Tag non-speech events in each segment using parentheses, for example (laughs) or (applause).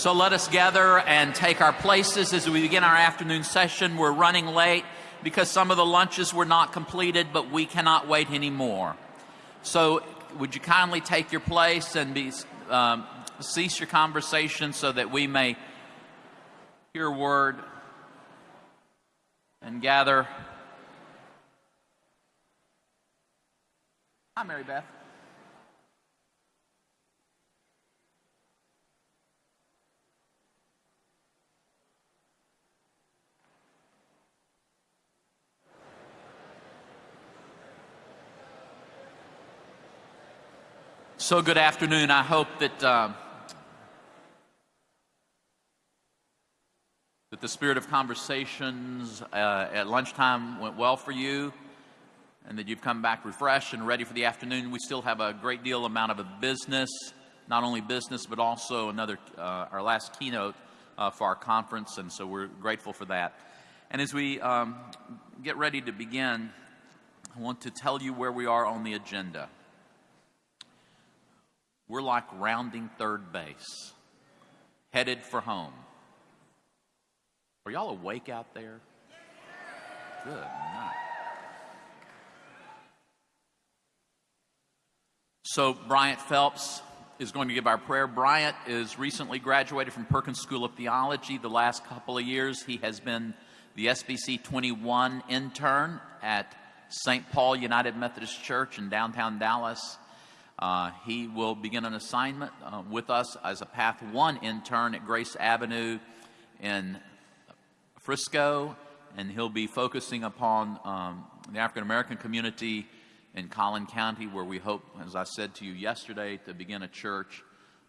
So let us gather and take our places as we begin our afternoon session. We're running late because some of the lunches were not completed, but we cannot wait anymore. So would you kindly take your place and be, um, cease your conversation so that we may hear word and gather. Hi, Mary Beth. So, good afternoon. I hope that uh, that the spirit of conversations uh, at lunchtime went well for you, and that you've come back refreshed and ready for the afternoon. We still have a great deal amount of a business, not only business but also another uh, our last keynote uh, for our conference, and so we're grateful for that. And as we um, get ready to begin, I want to tell you where we are on the agenda. We're like rounding third base, headed for home. Are y'all awake out there? Good night. So, Bryant Phelps is going to give our prayer. Bryant is recently graduated from Perkins School of Theology. The last couple of years, he has been the SBC 21 intern at St. Paul United Methodist Church in downtown Dallas. Uh, he will begin an assignment uh, with us as a Path 1 intern at Grace Avenue in Frisco, and he'll be focusing upon um, the African American community in Collin County, where we hope, as I said to you yesterday, to begin a church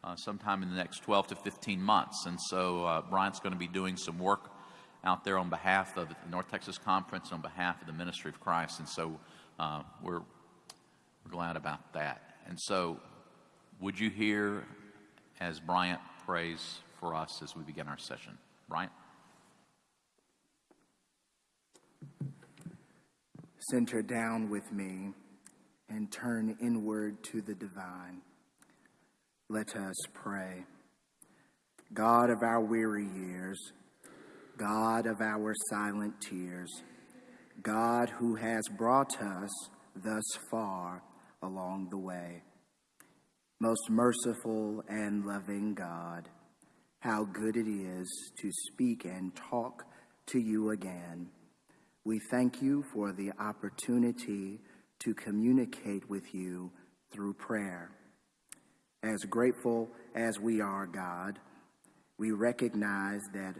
uh, sometime in the next 12 to 15 months. And so uh, Bryant's going to be doing some work out there on behalf of the North Texas Conference, on behalf of the Ministry of Christ. And so uh, we're, we're glad about that. And so, would you hear as Bryant prays for us as we begin our session? Bryant? Center down with me and turn inward to the divine. Let us pray. God of our weary years, God of our silent tears, God who has brought us thus far along the way. Most merciful and loving God, how good it is to speak and talk to you again. We thank you for the opportunity to communicate with you through prayer. As grateful as we are, God, we recognize that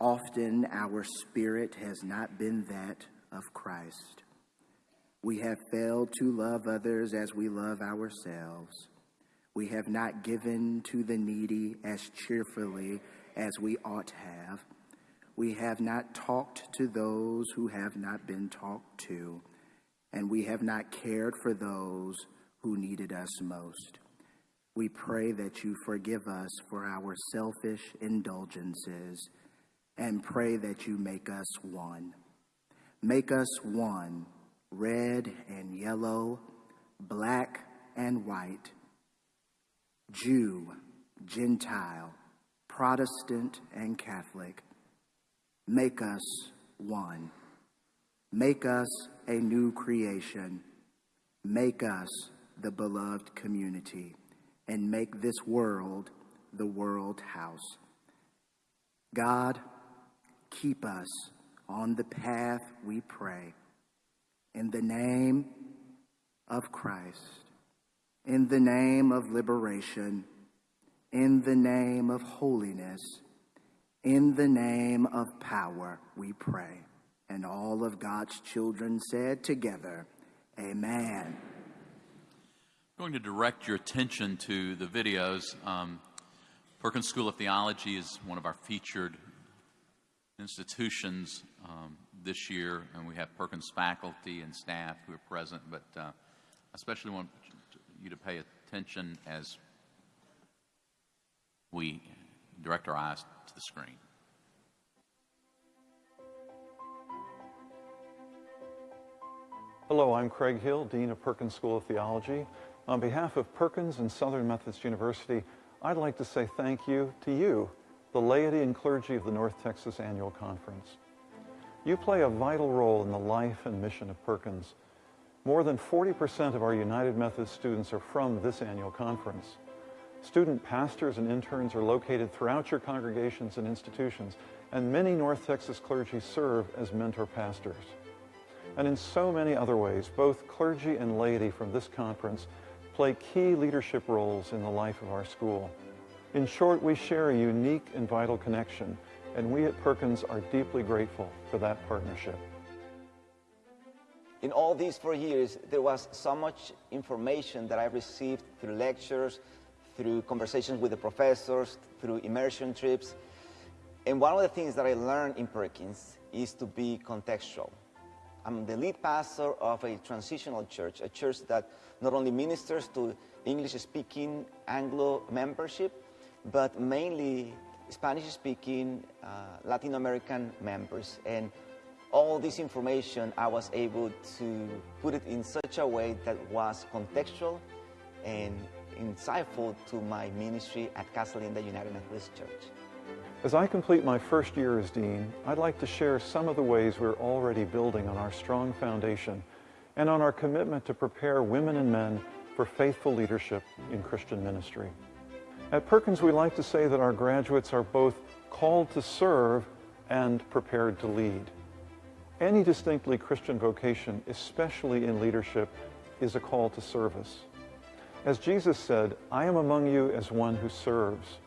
often our spirit has not been that of Christ. We have failed to love others as we love ourselves. We have not given to the needy as cheerfully as we ought to have. We have not talked to those who have not been talked to, and we have not cared for those who needed us most. We pray that you forgive us for our selfish indulgences and pray that you make us one. Make us one red and yellow, black and white, Jew, Gentile, Protestant and Catholic, make us one. Make us a new creation. Make us the beloved community. And make this world the world house. God, keep us on the path we pray. In the name of Christ, in the name of liberation, in the name of holiness, in the name of power, we pray. And all of God's children said together, Amen. I'm going to direct your attention to the videos. Um, Perkins School of Theology is one of our featured institutions um, this year, and we have Perkins faculty and staff who are present, but uh, I especially want you to pay attention as we direct our eyes to the screen. Hello, I'm Craig Hill, Dean of Perkins School of Theology. On behalf of Perkins and Southern Methodist University, I'd like to say thank you to you the laity and clergy of the North Texas Annual Conference. You play a vital role in the life and mission of Perkins. More than 40% of our United Methodist students are from this annual conference. Student pastors and interns are located throughout your congregations and institutions, and many North Texas clergy serve as mentor pastors. And in so many other ways, both clergy and laity from this conference play key leadership roles in the life of our school. In short, we share a unique and vital connection, and we at Perkins are deeply grateful for that partnership. In all these four years, there was so much information that I received through lectures, through conversations with the professors, through immersion trips. And one of the things that I learned in Perkins is to be contextual. I'm the lead pastor of a transitional church, a church that not only ministers to English-speaking Anglo membership, but mainly Spanish-speaking uh, Latin American members. And all this information, I was able to put it in such a way that was contextual and insightful to my ministry at Casa Linda United Methodist Church. As I complete my first year as Dean, I'd like to share some of the ways we're already building on our strong foundation and on our commitment to prepare women and men for faithful leadership in Christian ministry. At Perkins, we like to say that our graduates are both called to serve and prepared to lead. Any distinctly Christian vocation, especially in leadership, is a call to service. As Jesus said, I am among you as one who serves.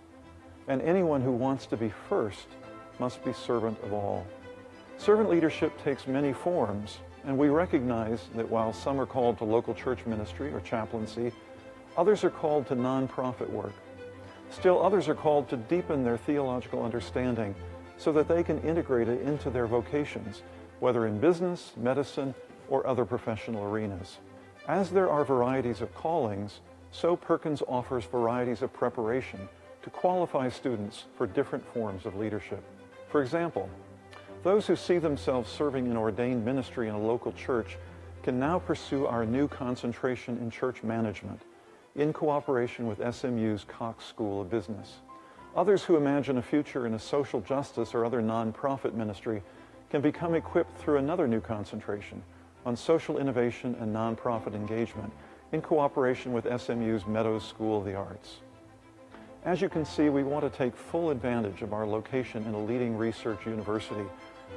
And anyone who wants to be first must be servant of all. Servant leadership takes many forms, and we recognize that while some are called to local church ministry or chaplaincy, others are called to nonprofit work. Still others are called to deepen their theological understanding so that they can integrate it into their vocations, whether in business, medicine, or other professional arenas. As there are varieties of callings, so Perkins offers varieties of preparation to qualify students for different forms of leadership. For example, those who see themselves serving in ordained ministry in a local church can now pursue our new concentration in church management in cooperation with SMU's Cox School of Business. Others who imagine a future in a social justice or other nonprofit ministry can become equipped through another new concentration on social innovation and nonprofit engagement in cooperation with SMU's Meadows School of the Arts. As you can see, we want to take full advantage of our location in a leading research university,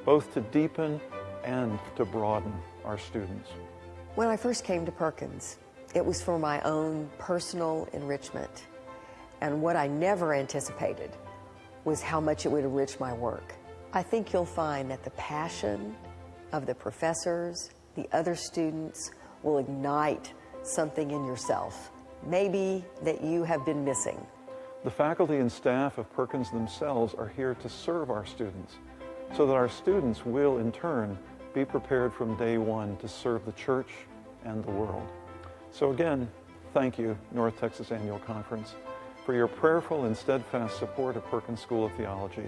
both to deepen and to broaden our students. When I first came to Perkins, it was for my own personal enrichment. And what I never anticipated was how much it would enrich my work. I think you'll find that the passion of the professors, the other students, will ignite something in yourself, maybe that you have been missing. The faculty and staff of Perkins themselves are here to serve our students so that our students will, in turn, be prepared from day one to serve the church and the world. So again, thank you, North Texas Annual Conference, for your prayerful and steadfast support of Perkins School of Theology.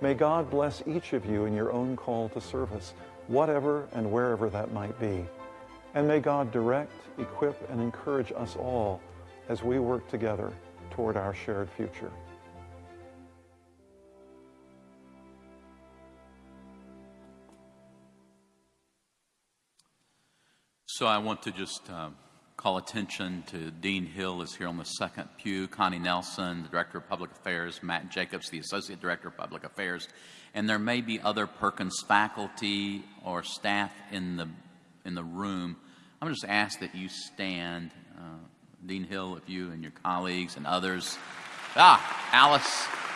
May God bless each of you in your own call to service, whatever and wherever that might be. And may God direct, equip, and encourage us all as we work together toward our shared future. So I want to just uh, call attention to Dean Hill is here on the second pew, Connie Nelson, the Director of Public Affairs, Matt Jacobs, the Associate Director of Public Affairs, and there may be other Perkins faculty or staff in the in the room I'm going to just ask that you stand. Uh, Dean Hill, if you and your colleagues and others. Ah, Alyce.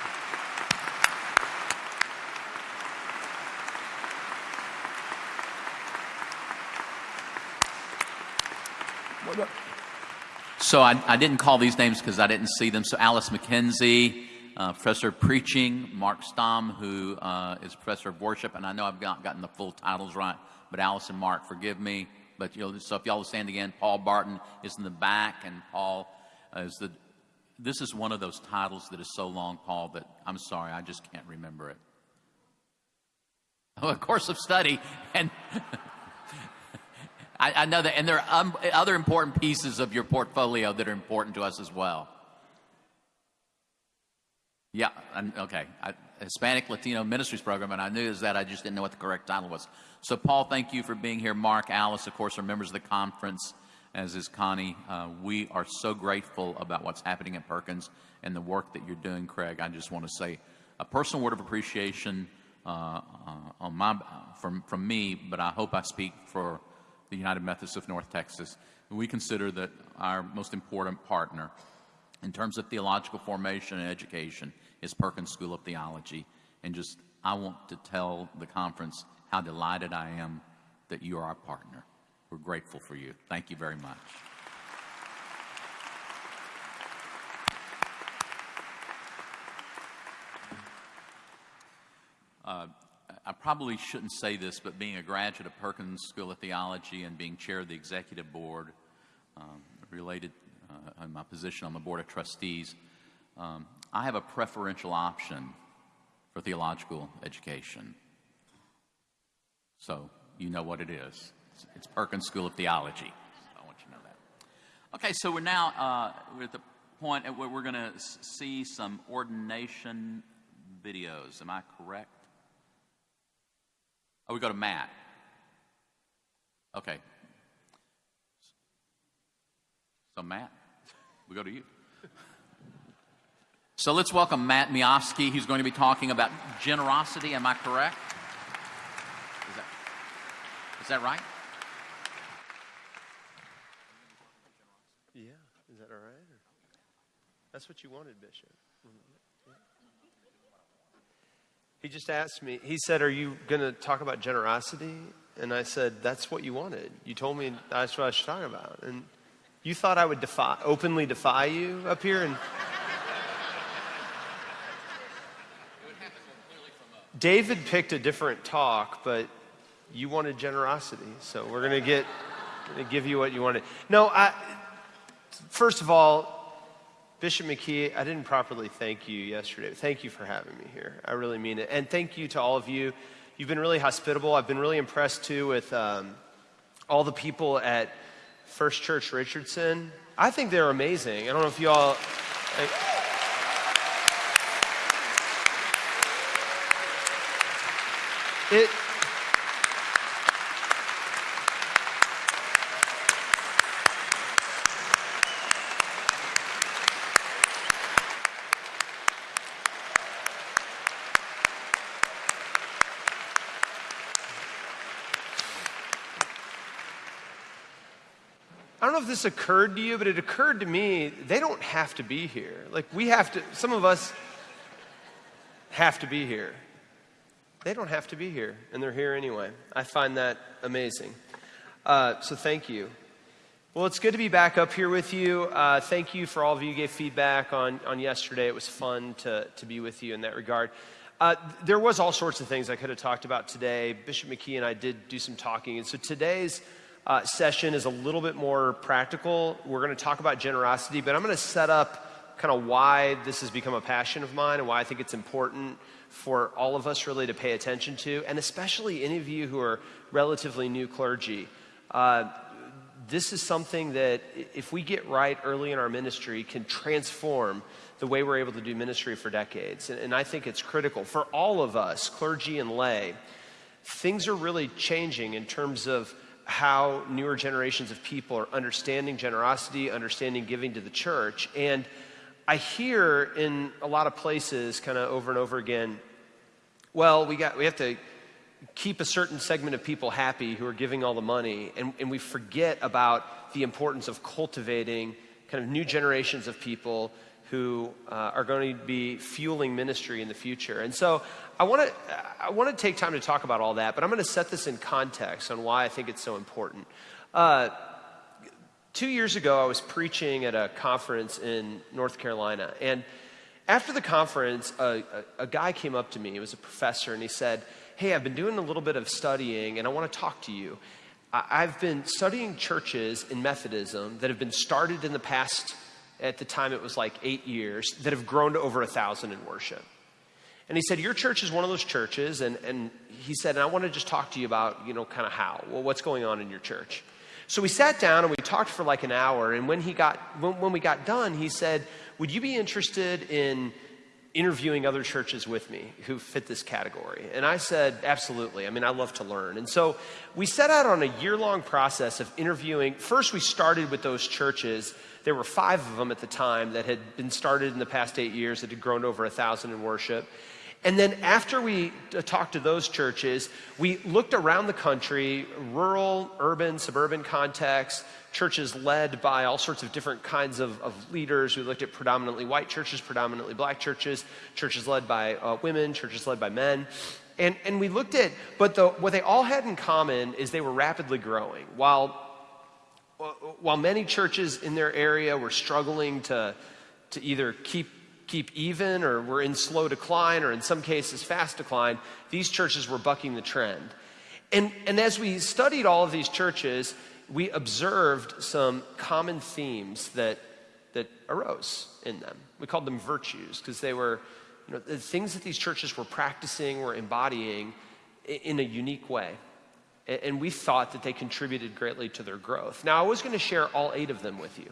So I, I, didn't call these names because I didn't see them. So Alyce McKenzie, uh, professor of preaching, Mark Stamm, who uh, is professor of worship, and I know I've got, gotten the full titles right, but Alyce and Mark, forgive me. But you know, so if y'all will stand again, Paul Barton is in the back, and Paul uh, is the. This is one of those titles that is so long, Paul, that I'm sorry, I just can't remember it. Oh, a course of study, and (laughs) I, I, know that, and there are um, other important pieces of your portfolio that are important to us as well. Yeah, and, okay. I, Hispanic Latino Ministries Program, and I knew is that I just didn't know what the correct title was. So, Paul, thank you for being here. Mark, Alyce, of course, are members of the conference, as is Connie. Uh, we are so grateful about what's happening at Perkins and the work that you're doing, Craig. I just want to say a personal word of appreciation uh, uh, on my, from, from me, but I hope I speak for the United Methodist of North Texas. We consider that our most important partner in terms of theological formation and education is Perkins School of Theology. And just, I want to tell the conference how delighted I am that you are our partner. We're grateful for you. Thank you very much. Uh, I probably shouldn't say this, but being a graduate of Perkins School of Theology and being chair of the executive board, um, related uh, in my position on the board of trustees, um, I have a preferential option for theological education. So you know what it is. It's, it's Perkins School of Theology. So I want you to know that. Okay, so we're now uh, we're at the point where we're going to see some ordination videos. Am I correct? Oh, we go to Matt. Okay. So, Matt, we go to you. So let's welcome Matt Miofsky. He's going to be talking about generosity. Am I correct? Is that, is that right? Yeah, is that all right? Or? That's what you wanted, Bishop. He just asked me, he said, Are you going to talk about generosity? And I said, That's what you wanted. You told me that's what I should talk about. And you thought I would defy, openly defy you up here? And David picked a different talk, but you wanted generosity. So we're going to get, going to give you what you wanted. No, I, first of all, Bishop McKee, I didn't properly thank you yesterday. Thank you for having me here. I really mean it. And thank you to all of you. You've been really hospitable. I've been really impressed too with um, all the people at First Church Richardson. I think they're amazing. I don't know if you all. Like, this occurred to you, but it occurred to me they don't have to be here. Like, we have to, some of us have to be here. They don't have to be here, and they're here anyway. I find that amazing. Uh, so, thank you. Well, it's good to be back up here with you. Uh, thank you for all of you who gave feedback on, on yesterday. It was fun to, to be with you in that regard. Uh, there was all sorts of things I could have talked about today. Bishop McKee and I did do some talking, and so today's uh, session is a little bit more practical. We're going to talk about generosity, but I'm going to set up kind of why this has become a passion of mine and why I think it's important for all of us really to pay attention to, and especially any of you who are relatively new clergy. Uh, this is something that, if we get right early in our ministry, can transform the way we're able to do ministry for decades. And, and I think it's critical for all of us, clergy and lay. Things are really changing in terms of how newer generations of people are understanding generosity, understanding giving to the church. And I hear in a lot of places, kind of over and over again, well, we, got, we have to keep a certain segment of people happy who are giving all the money, and, and we forget about the importance of cultivating kind of new generations of people who uh, are going to be fueling ministry in the future. And so I want to I want to take time to talk about all that, but I'm going to set this in context on why I think it's so important. Uh, two years ago, I was preaching at a conference in North Carolina, and after the conference, a, a, a guy came up to me. He was a professor, and he said, "Hey, I've been doing a little bit of studying, and I want to talk to you." I've been studying churches in Methodism that have been started in the past, at the time it was like eight years, that have grown to over a thousand in worship. And he said, Your church is one of those churches. And, and he said, And I want to just talk to you about, you know, kind of how. Well, what's going on in your church? So we sat down and we talked for like an hour. And when, he got, when, when we got done, he said, Would you be interested in interviewing other churches with me who fit this category. And I said, absolutely. I mean, I love to learn. And so we set out on a year long process of interviewing. First, we started with those churches. There were five of them at the time that had been started in the past eight years that had grown over a thousand in worship. And then after we uh, talked to those churches, we looked around the country, rural, urban, suburban contexts, churches led by all sorts of different kinds of, of leaders. We looked at predominantly white churches, predominantly black churches, churches led by uh, women, churches led by men. And, and we looked at, but the, what they all had in common is they were rapidly growing. While, while many churches in their area were struggling to, to either keep keep even or were in slow decline or in some cases fast decline, these churches were bucking the trend. And, and as we studied all of these churches, we observed some common themes that, that arose in them. We called them virtues because they were you know, the things that these churches were practicing, were embodying in a unique way. And we thought that they contributed greatly to their growth. Now, I was going to share all eight of them with you.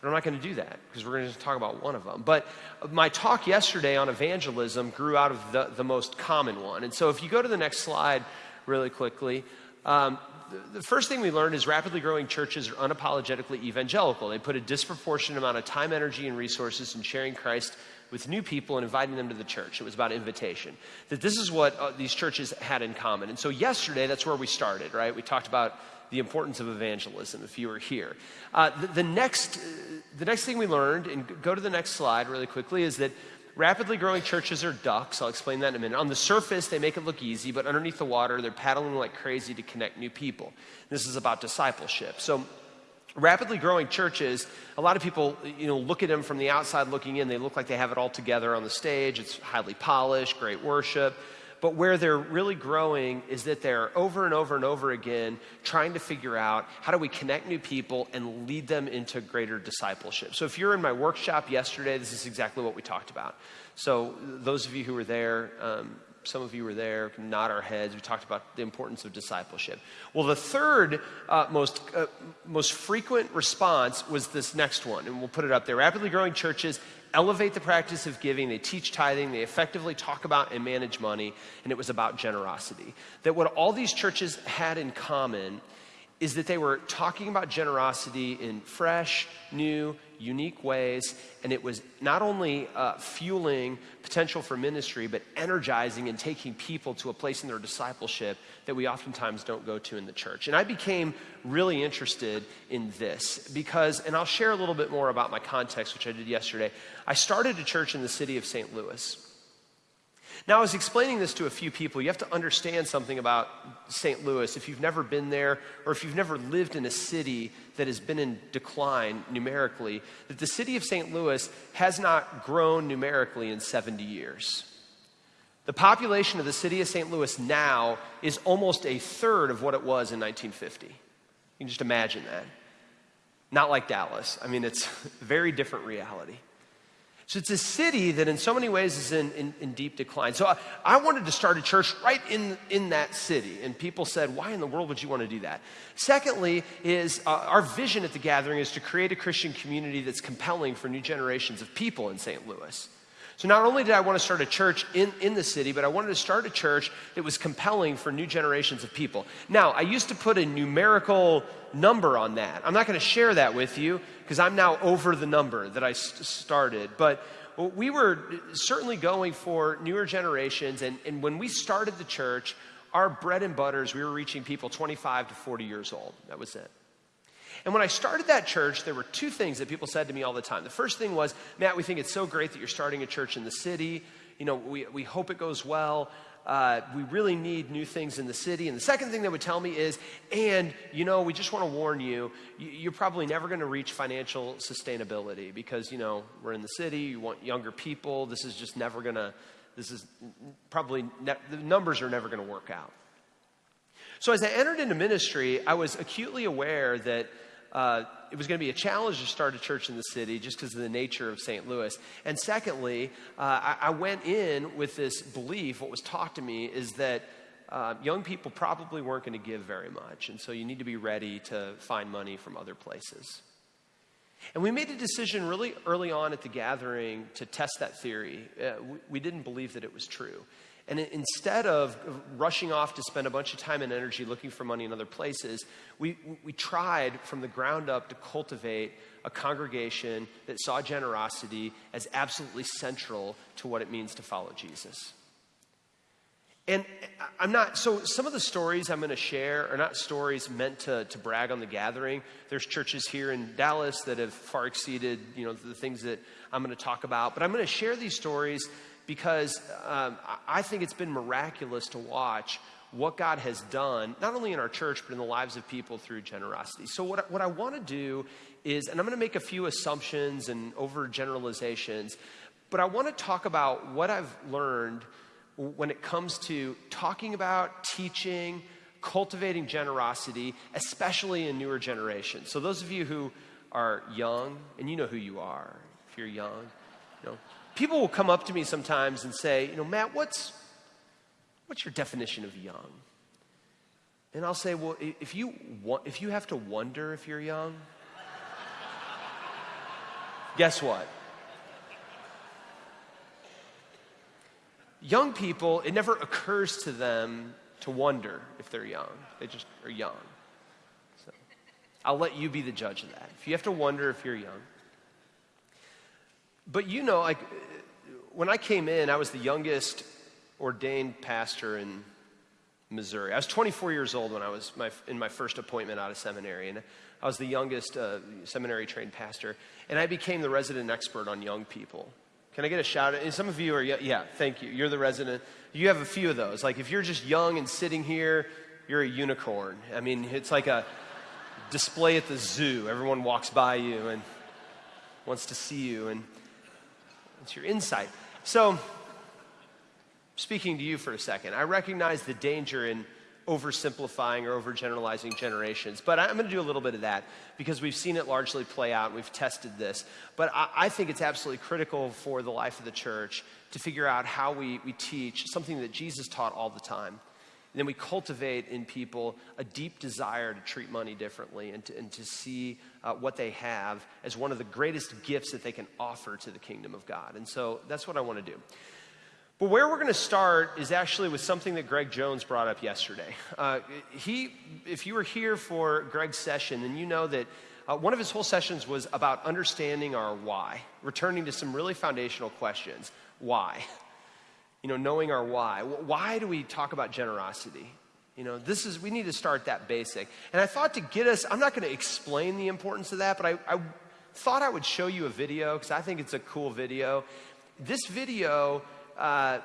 But I'm not going to do that because we're going to talk about one of them. But my talk yesterday on evangelism grew out of the, the most common one. And so if you go to the next slide really quickly, um, the first thing we learned is rapidly growing churches are unapologetically evangelical. They put a disproportionate amount of time, energy, and resources in sharing Christ with new people and inviting them to the church. It was about invitation. That this is what uh, these churches had in common. And so yesterday, that's where we started, right? We talked about the importance of evangelism if you were here. Uh, the, the, next, uh, the next thing we learned, and go to the next slide really quickly, is that rapidly growing churches are ducks. I'll explain that in a minute. On the surface, they make it look easy, but underneath the water, they're paddling like crazy to connect new people. This is about discipleship. So, rapidly growing churches, a lot of people, you know, look at them from the outside looking in. They look like they have it all together on the stage. It's highly polished, great worship. But where they're really growing is that they're over and over and over again trying to figure out how do we connect new people and lead them into greater discipleship. So if you're in my workshop yesterday, this is exactly what we talked about. So those of you who were there, um, some of you were there, nod our heads. We talked about the importance of discipleship. Well, the third uh, most, uh, most frequent response was this next one, and we'll put it up there. Rapidly growing churches elevate the practice of giving, they teach tithing, they effectively talk about and manage money, and it was about generosity. That what all these churches had in common is that they were talking about generosity in fresh, new, unique ways, and it was not only uh, fueling potential for ministry, but energizing and taking people to a place in their discipleship that we oftentimes don't go to in the church. And I became really interested in this because, and I'll share a little bit more about my context, which I did yesterday. I started a church in the city of St. Louis. Now, I was explaining this to a few people. You have to understand something about St. Louis if you've never been there or if you've never lived in a city that has been in decline numerically, that the city of St. Louis has not grown numerically in 70 years. The population of the city of St. Louis now is almost a third of what it was in 1950. You can just imagine that. Not like Dallas. I mean, it's (laughs) a very different reality. So it's a city that in so many ways is in, in, in deep decline. So I, I, wanted to start a church right in, in that city. And people said, why in the world would you want to do that? Secondly, is uh, our vision at the gathering is to create a Christian community that's compelling for new generations of people in St. Louis. So not only did I want to start a church in, in the city, but I wanted to start a church that was compelling for new generations of people. Now, I used to put a numerical number on that. I'm not going to share that with you because I'm now over the number that I started. But we were certainly going for newer generations. And, and when we started the church, our bread and butters, we were reaching people 25 to 40 years old. That was it. And when I started that church, there were two things that people said to me all the time. The first thing was, Matt, we think it's so great that you're starting a church in the city. You know, we, we hope it goes well. Uh, we really need new things in the city. And the second thing they would tell me is, and, you know, we just want to warn you, you're probably never going to reach financial sustainability because, you know, we're in the city, you want younger people. This is just never going to, this is probably, ne- the numbers are never going to work out. So as I entered into ministry, I was acutely aware that uh, it was going to be a challenge to start a church in the city just because of the nature of St. Louis. And secondly, uh, I, I, went in with this belief, what was taught to me is that uh, young people probably weren't going to give very much. And so you need to be ready to find money from other places. And we made a decision really early on at the gathering to test that theory. Uh, we, we didn't believe that it was true. And instead of rushing off to spend a bunch of time and energy looking for money in other places, we, we tried from the ground up to cultivate a congregation that saw generosity as absolutely central to what it means to follow Jesus. And I'm not, so some of the stories I'm going to share are not stories meant to, to brag on the gathering. There's churches here in Dallas that have far exceeded, you know, the things that I'm going to talk about. But I'm going to share these stories because um, I think it's been miraculous to watch what God has done, not only in our church, but in the lives of people through generosity. So, what, what I want to do is, and I'm going to make a few assumptions and overgeneralizations, but I want to talk about what I've learned when it comes to talking about, teaching, cultivating generosity, especially in newer generations. So, those of you who are young, and you know who you are if you're young, people will come up to me sometimes and say, you know, Matt, what's, what's your definition of young? And I'll say, well, if you, want, if you have to wonder if you're young, guess what? Young people, it never occurs to them to wonder if they're young. They just are young. So I'll let you be the judge of that. If you have to wonder if you're young. But you know, like when I came in, I was the youngest ordained pastor in Missouri. I was 24 years old when I was my, in my first appointment out of seminary, and I was the youngest uh, seminary trained pastor, and I became the resident expert on young people. Can I get a shout out? And some of you are, yeah, thank you. You're the resident. You have a few of those. Like if you're just young and sitting here, you're a unicorn. I mean, it's like a display at the zoo. Everyone walks by you and wants to see you, and it's your insight. So, speaking to you for a second, I recognize the danger in oversimplifying or overgeneralizing generations. But I'm going to do a little bit of that because we've seen it largely play out and we've tested this. But I, I, think it's absolutely critical for the life of the church to figure out how we, we teach something that Jesus taught all the time. And then we cultivate in people a deep desire to treat money differently and to, and to see uh, what they have as one of the greatest gifts that they can offer to the kingdom of God. And so that's what I want to do. But where we're going to start is actually with something that Greg Jones brought up yesterday. Uh, he, if you were here for Greg's session, then you know that uh, one of his whole sessions was about understanding our why, returning to some really foundational questions. Why? You know, knowing our why. Why do we talk about generosity? You know, this is, we need to start that basic. And I thought to get us, I'm not going to explain the importance of that, but I, I thought I would show you a video because I think it's a cool video. This video uh,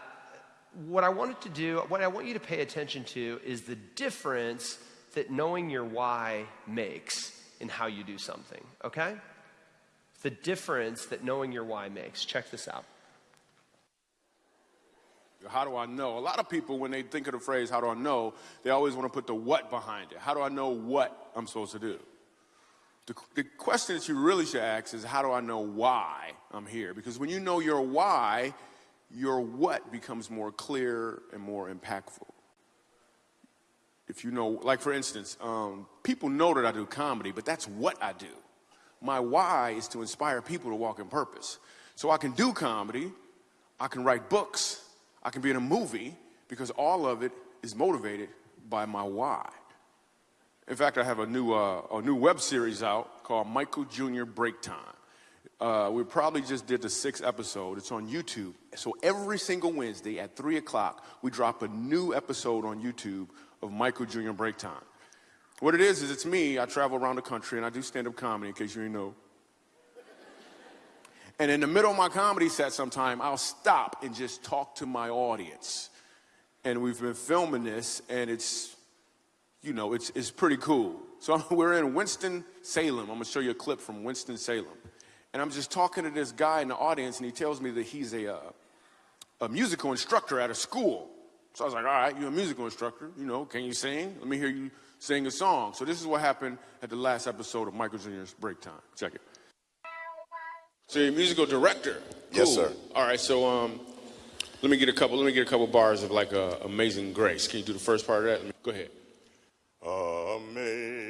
what I wanted to do, what I want you to pay attention to is the difference that knowing your why makes in how you do something, okay? The difference that knowing your why makes. Check this out. How do I know? A lot of people, when they think of the phrase, how do I know, they always want to put the what behind it. How do I know what I'm supposed to do? The, the question that you really should ask is, how do I know why I'm here? Because when you know your why, your what becomes more clear and more impactful. If you know, like for instance, um, people know that I do comedy, but that's what I do. My why is to inspire people to walk in purpose. So I can do comedy, I can write books, I can be in a movie, because all of it is motivated by my why. In fact, I have a new, uh, a new web series out called Michael Jr. Break Time. Uh, we probably just did the sixth episode. It's on YouTube. So every single Wednesday at 3 o'clock, we drop a new episode on YouTube of Michael Jr. Break Time. What it is, is it's me. I travel around the country and I do stand up comedy, in case you didn't know. And in the middle of my comedy set, sometime I'll stop and just talk to my audience. And we've been filming this, and it's, you know, it's, it's pretty cool. So (laughs) we're in Winston-Salem. I'm going to show you a clip from Winston-Salem. And I'm just talking to this guy in the audience, and he tells me that he's a, uh, a musical instructor at a school. So I was like, all right, you're a musical instructor. You know, can you sing? Let me hear you sing a song. So this is what happened at the last episode of Michael Jr.'s Break Time. Check it. So you're a musical director. Cool. Yes, sir. All right, so um, let me get a couple. Let me get a couple bars of like uh, "Amazing Grace." Can you do the first part of that? Me, go ahead. Amazing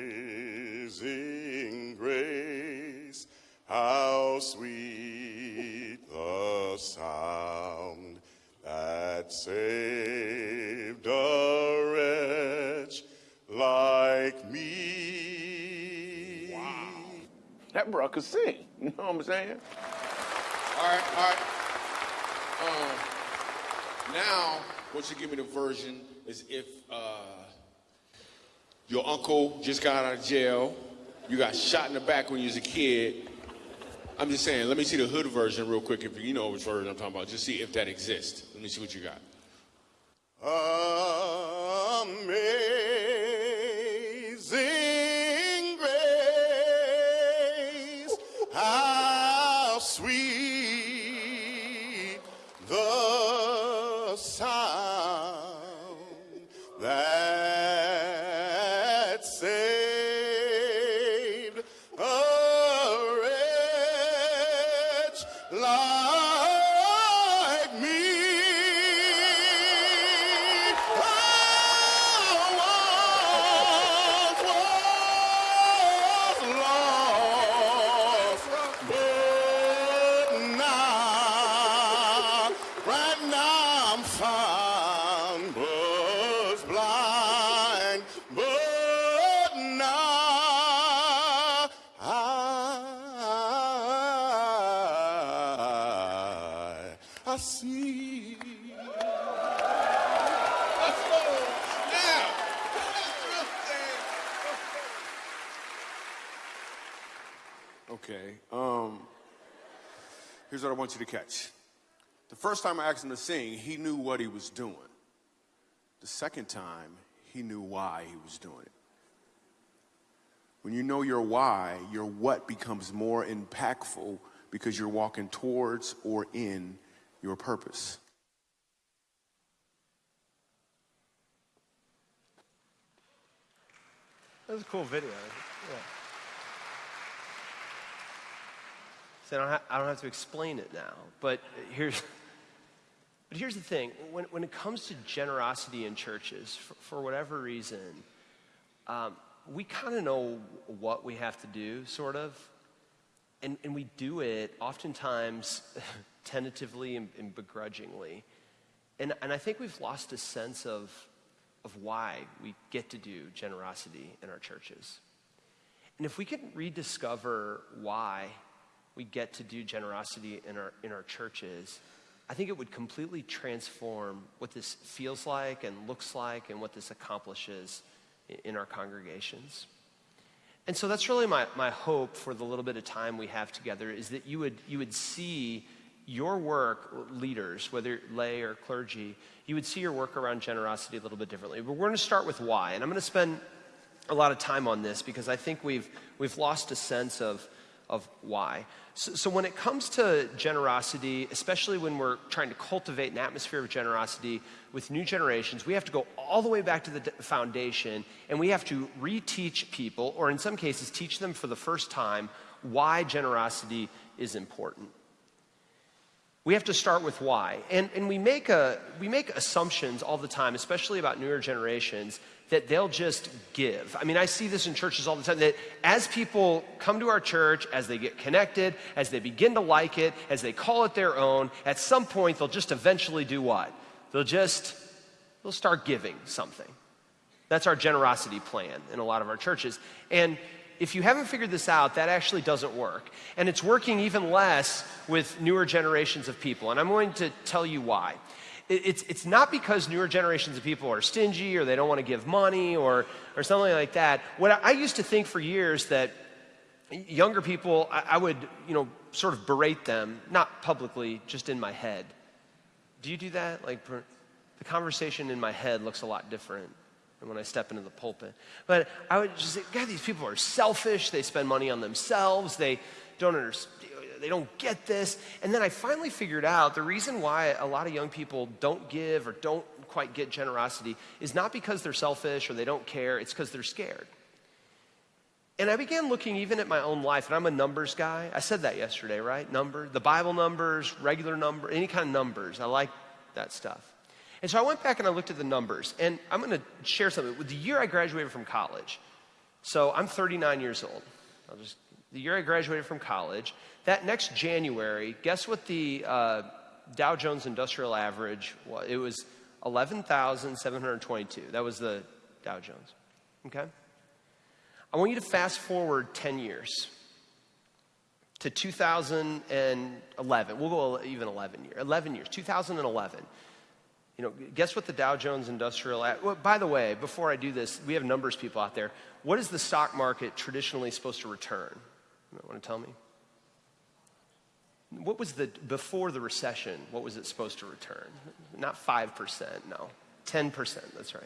grace, How sweet the sound that saved a wretch like me. Wow. That bro could sing. (laughs) You know what I'm saying? All right, all right. Um, now, what you give me the version is if uh, your uncle just got out of jail, you got shot in the back when you was a kid. I'm just saying, let me see the hood version real quick if you know which version I'm talking about. Just see if that exists. Let me see what you got. Amazing want you to catch. The first time I asked him to sing, he knew what he was doing. The second time, he knew why he was doing it. When you know your why, your what becomes more impactful because you're walking towards or in your purpose. That was a cool video. Yeah. So I don't, ha- I don't have to explain it now, but here's, but here's the thing. When, when it comes to generosity in churches, for, for whatever reason, um, we kind of know what we have to do, sort of, and, and we do it oftentimes (laughs) tentatively and, and begrudgingly. And, and I think we've lost a sense of, of why we get to do generosity in our churches. And if we can rediscover why we get to do generosity in our, in our churches, I think it would completely transform what this feels like and looks like and what this accomplishes in our congregations. And so that's really my, my hope for the little bit of time we have together is that you would, you would see your work, leaders, whether lay or clergy, you would see your work around generosity a little bit differently. But we're going to start with why. And I'm going to spend a lot of time on this because I think we've, we've lost a sense of, of why. So, so when it comes to generosity, especially when we're trying to cultivate an atmosphere of generosity with new generations, we have to go all the way back to the foundation and we have to reteach people, or in some cases, teach them for the first time, why generosity is important. We have to start with why. And, and we, make a, we make assumptions all the time, especially about newer generations, that they'll just give. I mean, I see this in churches all the time that as people come to our church, as they get connected, as they begin to like it, as they call it their own, at some point they'll just eventually do what? They'll just, they'll start giving something. That's our generosity plan in a lot of our churches. And if you haven't figured this out, that actually doesn't work. And it's working even less with newer generations of people. And I'm going to tell you why. It's, it's not because newer generations of people are stingy or they don't want to give money or, or something like that. What I, used to think for years that younger people, I, I would, you know, sort of berate them, not publicly, just in my head. Do you do that? Like, the conversation in my head looks a lot different than when I step into the pulpit. But I would just say, God, these people are selfish. They spend money on themselves. They don't understand. They don't get this. And then I finally figured out the reason why a lot of young people don't give or don't quite get generosity is not because they're selfish or they don't care, it's because they're scared. And I began looking even at my own life, and I'm a numbers guy. I said that yesterday, right? Number, the Bible numbers, regular number, any kind of numbers. I like that stuff. And so I went back and I looked at the numbers, and I'm going to share something. With the year I graduated from college, so I'm 39 years old. Just the year I graduated from college. That next January, guess what the uh, Dow Jones Industrial Average was? It was 11,722. That was the Dow Jones. Okay? I want you to fast forward 10 years to 2011. We'll go even 11 years. 11 years, 2011. You know, guess what the Dow Jones Industrial. Well, by the way, before I do this, we have numbers people out there. What is the stock market traditionally supposed to return? You want to tell me? What was the before the recession? What was it supposed to return? Not five percent, no, ten percent. That's right,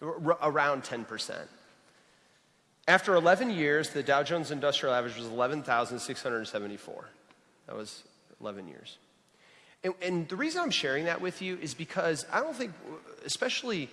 R- around ten percent. After 11 years, the Dow Jones Industrial Average was 11,674. That was 11 years. And, and, the reason I'm sharing that with you is because I don't think, especially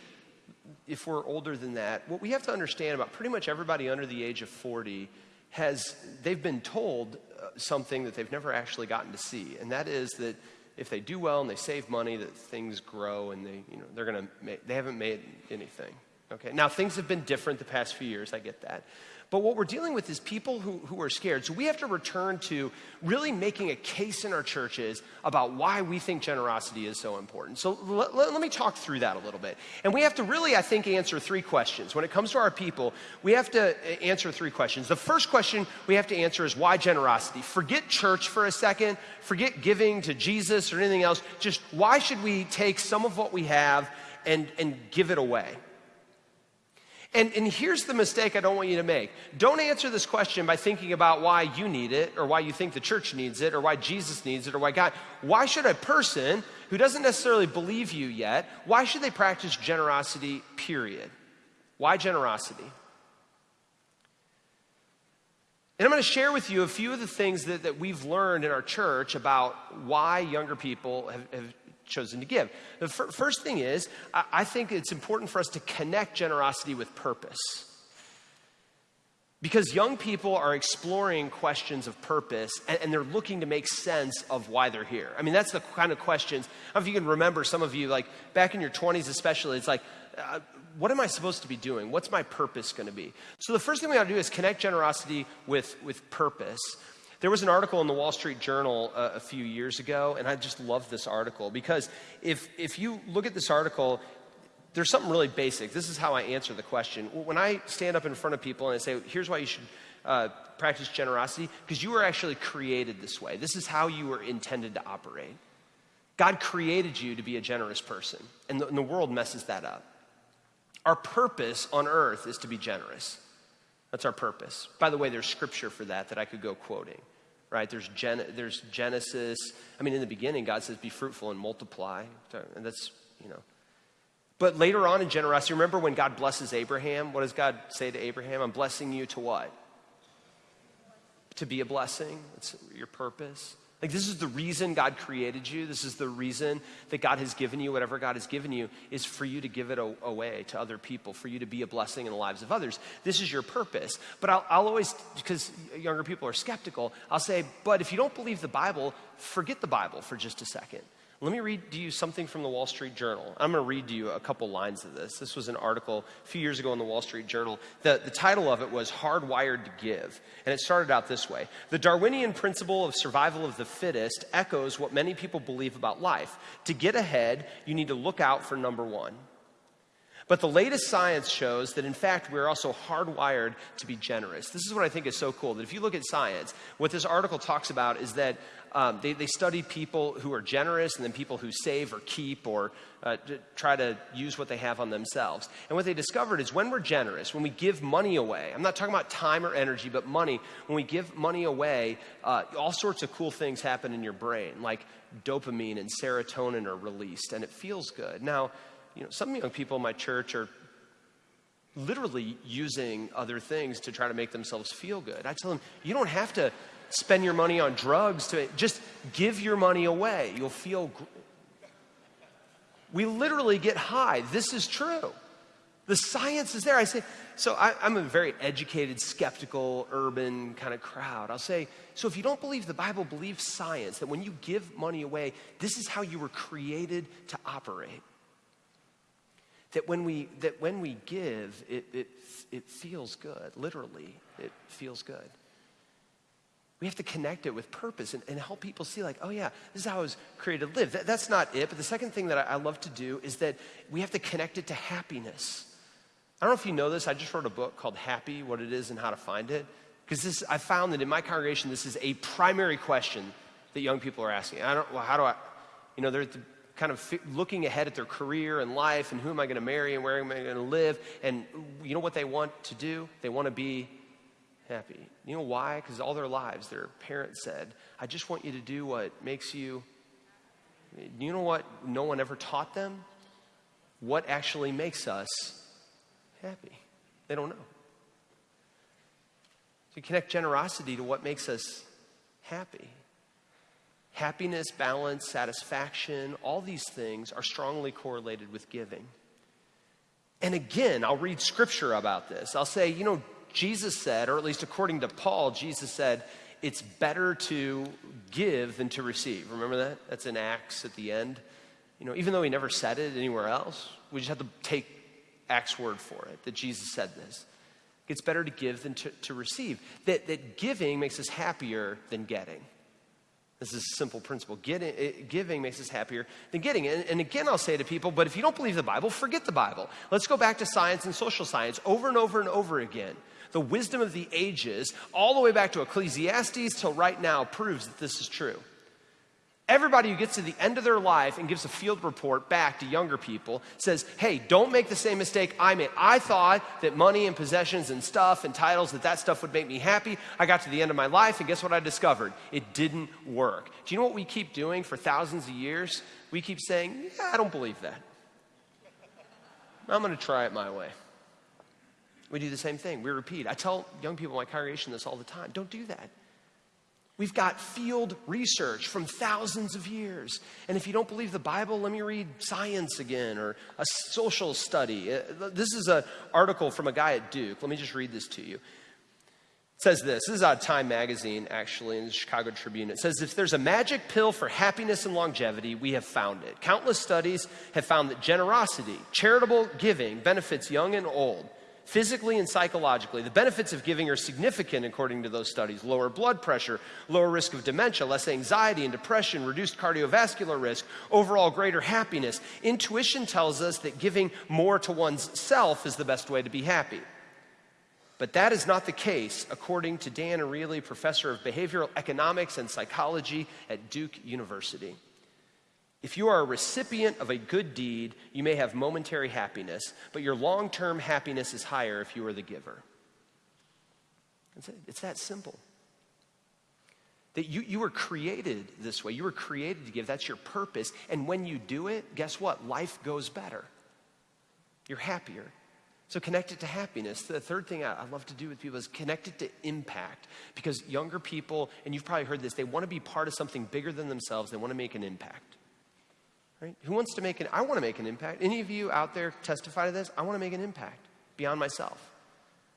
if we're older than that, what we have to understand about pretty much everybody under the age of 40 has, they've been told uh, something that they've never actually gotten to see. And that is that if they do well and they save money, that things grow and they, you know, they're going to, they haven't made anything. Okay. Now, things have been different the past few years. I get that. But what we're dealing with is people who, who are scared. So we have to return to really making a case in our churches about why we think generosity is so important. So let, let, me talk through that a little bit. And we have to really, I think, answer three questions. When it comes to our people, we have to uh, answer three questions. The first question we have to answer is why generosity? Forget church for a second, forget giving to Jesus or anything else. Just why should we take some of what we have and, and give it away? And, and here's the mistake I don't want you to make. Don't answer this question by thinking about why you need it, or why you think the church needs it, or why Jesus needs it, or why God. Why should a person who doesn't necessarily believe you yet, why should they practice generosity, period? Why generosity? And I'm going to share with you a few of the things that, that we've learned in our church about why younger people have, have chosen to give. The f- first thing is, I-, I think it's important for us to connect generosity with purpose. Because young people are exploring questions of purpose and, and, they're looking to make sense of why they're here. I mean, that's the kind of questions. I don't know if you can remember some of you, like back in your 20s especially, it's like, uh, what am I supposed to be doing? What's my purpose going to be? So the first thing we got to do is connect generosity with, with purpose. There was an article in the Wall Street Journal uh, a few years ago, and I just love this article because if, if you look at this article, there's something really basic. This is how I answer the question. When I stand up in front of people and I say, here's why you should uh, practice generosity, because you were actually created this way. This is how you were intended to operate. God created you to be a generous person, and the, and the world messes that up. Our purpose on earth is to be generous. That's our purpose. By the way, there's scripture for that that I could go quoting right? There's, Gen- there's Genesis. I mean, in the beginning, God says, be fruitful and multiply. And that's, you know. But later on in generosity, remember when God blesses Abraham? What does God say to Abraham? I'm blessing you to what? To be a blessing. That's your purpose. Like, this is the reason God created you. This is the reason that God has given you whatever God has given you, is for you to give it away to other people, for you to be a blessing in the lives of others. This is your purpose. But I'll, I'll always, because younger people are skeptical, I'll say, but if you don't believe the Bible, forget the Bible for just a second. Let me read to you something from the Wall Street Journal. I'm going to read to you a couple lines of this. This was an article a few years ago in the Wall Street Journal. The, the title of it was Hardwired to Give. And it started out this way The Darwinian principle of survival of the fittest echoes what many people believe about life. To get ahead, you need to look out for number one. But the latest science shows that, in fact, we're also hardwired to be generous. This is what I think is so cool that if you look at science, what this article talks about is that um, they, they study people who are generous and then people who save or keep or uh, try to use what they have on themselves. And what they discovered is when we're generous, when we give money away, I'm not talking about time or energy, but money, when we give money away, uh, all sorts of cool things happen in your brain, like dopamine and serotonin are released, and it feels good. Now, you know, some young people in my church are literally using other things to try to make themselves feel good. I tell them, you don't have to spend your money on drugs to just give your money away. You'll feel. We literally get high. This is true. The science is there. I say, so I, am a very educated, skeptical, urban kind of crowd. I'll say, so if you don't believe the Bible, believe science, that when you give money away, this is how you were created to operate that when we, that when we give, it, it, it feels good. Literally, it feels good. We have to connect it with purpose and, and help people see, like, oh yeah, this is how I was created to live. That, that's not it. But the second thing that I, I love to do is that we have to connect it to happiness. I don't know if you know this. I just wrote a book called Happy What It Is and How to Find It. Because this, I found that in my congregation, this is a primary question that young people are asking. I don't, well, how do I, you know, they're the, kind of looking ahead at their career and life and who am I going to marry and where am I going to live. And you know what they want to do? They want to be happy. You know why? Because all their lives, their parents said, I just want you to do what makes you. You know what no one ever taught them? What actually makes us happy? They don't know. So connect generosity to what makes us happy. Happiness, balance, satisfaction, all these things are strongly correlated with giving. And again, I'll read scripture about this. I'll say, you know, Jesus said, or at least according to Paul, Jesus said, it's better to give than to receive. Remember that? That's in Acts at the end. You know, even though he never said it anywhere else, we just have to take Acts' word for it, that Jesus said this. It's better to give than to, to receive. That, that giving makes us happier than getting. This is a simple principle. Getting, giving makes us happier than getting. And, and again, I'll say to people, but if you don't believe the Bible, forget the Bible. Let's go back to science and social science over and over and over again. The wisdom of the ages, all the way back to Ecclesiastes till right now, proves that this is true. Everybody who gets to the end of their life and gives a field report back to younger people says, hey, don't make the same mistake I made. I thought that money and possessions and stuff and titles, that that stuff would make me happy. I got to the end of my life, and guess what I discovered? It didn't work. Do you know what we keep doing for thousands of years? We keep saying, yeah, I don't believe that. I'm going to try it my way. We do the same thing. We repeat. I tell young people in my congregation this all the time don't do that. We've got field research from thousands of years. And if you don't believe the Bible, let me read science again or a social study. Uh, this is an article from a guy at Duke. Let me just read this to you. It says this. This is out of Time magazine, actually, in the Chicago Tribune. It says, If there's a magic pill for happiness and longevity, we have found it. Countless studies have found that generosity, charitable giving, benefits young and old physically and psychologically. The benefits of giving are significant according to those studies lower blood pressure, lower risk of dementia, less anxiety and depression, reduced cardiovascular risk, overall greater happiness. Intuition tells us that giving more to one's self is the best way to be happy. But that is not the case, according to Dan Ariely, professor of behavioral economics and psychology at Duke University. If you are a recipient of a good deed, you may have momentary happiness, but your long term happiness is higher if you are the giver. It's, it's that simple. That you, you were created this way. You were created to give. That's your purpose. And when you do it, guess what? Life goes better. You're happier. So connect it to happiness. The third thing I, I love to do with people is connect it to impact. Because younger people, and you've probably heard this, they want to be part of something bigger than themselves. They want to make an impact. Right? Who wants to make an I want to make an impact. Any of you out there testify to this? I want to make an impact beyond myself.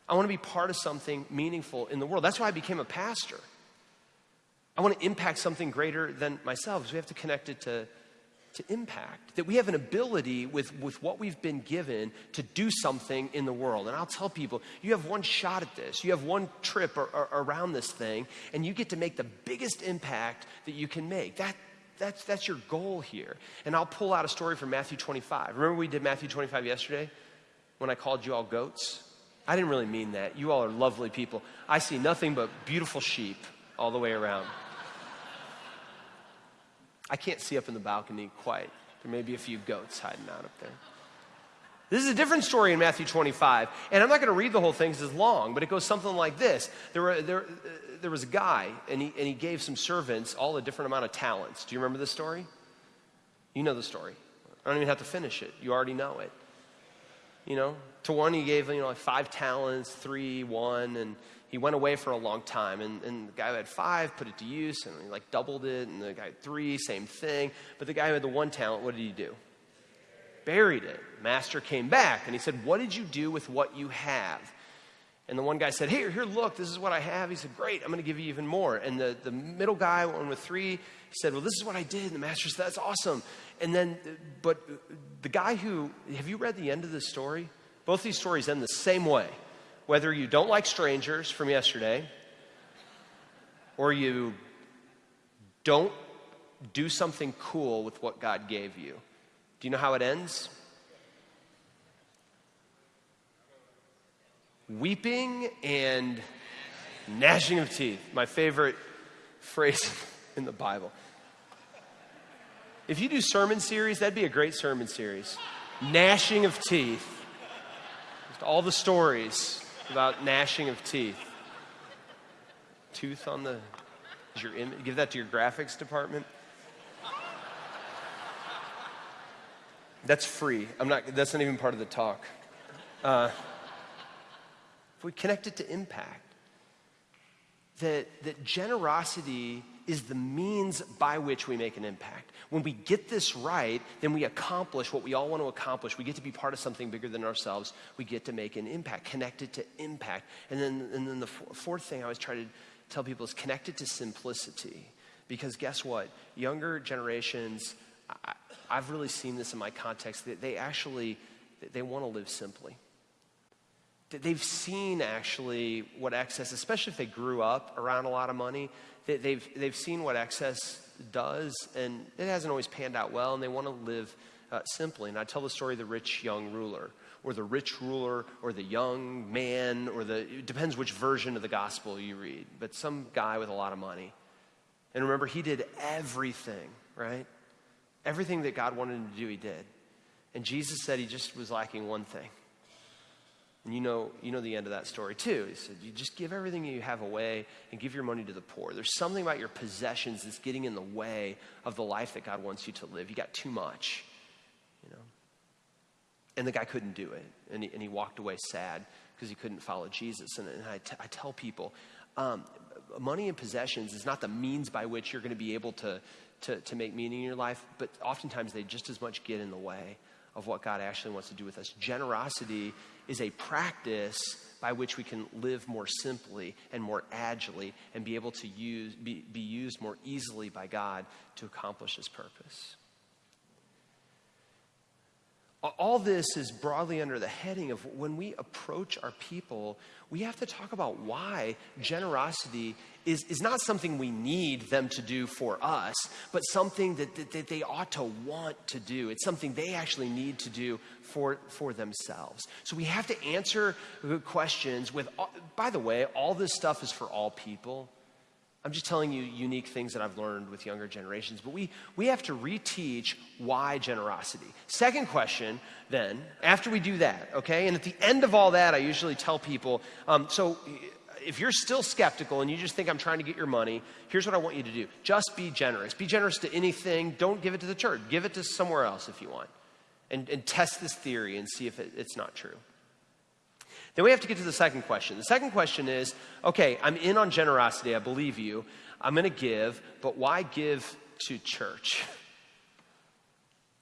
I want to be part of something meaningful in the world. That's why I became a pastor. I want to impact something greater than myself. So we have to connect it to, to impact. That we have an ability with, with what we've been given to do something in the world. And I'll tell people, you have one shot at this. You have one trip or, or, around this thing, and you get to make the biggest impact that you can make. That, that's, that's your goal here. And I'll pull out a story from Matthew 25. Remember we did Matthew 25 yesterday when I called you all goats? I didn't really mean that. You all are lovely people. I see nothing but beautiful sheep all the way around. I can't see up in the balcony quite. There may be a few goats hiding out up there. This is a different story in Matthew 25. And I'm not going to read the whole thing because it's long, but it goes something like this. There, were, there, uh, there was a guy, and he, and he gave some servants all a different amount of talents. Do you remember the story? You know the story. I don't even have to finish it. You already know it. You know, to one he gave, you know, like five talents, three, one, and he went away for a long time. And, and the guy who had five put it to use, and he like doubled it, and the guy had three, same thing. But the guy who had the one talent, what did he do? Buried it. Master came back, and he said, What did you do with what you have? And the one guy said, Here, here, look, this is what I have. He said, Great, I'm going to give you even more. And the, the middle guy, one with three, said, Well, this is what I did. And the master said, That's awesome. And then, but the guy who, have you read the end of this story? Both these stories end the same way. Whether you don't like strangers from yesterday, or you don't do something cool with what God gave you. Do you know how it ends? Weeping and gnashing of teeth. My favorite phrase (laughs) in the Bible. If you do sermon series, that'd be a great sermon series. Gnashing of teeth. Just all the stories about gnashing of teeth. Tooth on the your Im- give that to your graphics department. That's free. I'm not. That's not even part of the talk. Uh, if we connect it to impact, that that generosity is the means by which we make an impact. When we get this right, then we accomplish what we all want to accomplish. We get to be part of something bigger than ourselves. We get to make an impact, connected to impact. And then, and then the fourth thing I always try to tell people is connected to simplicity. Because guess what? Younger generations, I, I've really seen this in my context, that they actually, they want to live simply That they've seen actually what excess, especially if they grew up around a lot of money, that they've, they've seen what excess does, and it hasn't always panned out well, and they want to live uh, simply. And I tell the story of the rich young ruler, or the rich ruler, or the young man, or the, it depends which version of the gospel you read, but some guy with a lot of money. And remember, he did everything, right? Everything that God wanted him to do, he did. And Jesus said he just was lacking one thing. And you know, you know the end of that story too. He said, You just give everything you have away and give your money to the poor. There's something about your possessions that's getting in the way of the life that God wants you to live. You got too much, you know. And the guy couldn't do it. And he, and he walked away sad because he couldn't follow Jesus. And, and I, t- I tell people, um, money and possessions is not the means by which you're going to be able to, to, to make meaning in your life, but oftentimes they just as much get in the way of what God actually wants to do with us. Generosity is a practice by which we can live more simply and more agilely and be able to use, be, be used more easily by God to accomplish his purpose. All this is broadly under the heading of when we approach our people, we have to talk about why generosity is, is not something we need them to do for us, but something that, that, that they ought to want to do. It's something they actually need to do for, for themselves. So we have to answer questions with, by the way, all this stuff is for all people. I'm just telling you unique things that I've learned with younger generations, but we, we have to reteach why generosity. Second question, then, after we do that, okay? And at the end of all that, I usually tell people um, so if you're still skeptical and you just think I'm trying to get your money, here's what I want you to do just be generous. Be generous to anything. Don't give it to the church, give it to somewhere else if you want. And, and test this theory and see if it, it's not true. Then we have to get to the second question. The second question is okay, I'm in on generosity, I believe you. I'm going to give, but why give to church? (laughs)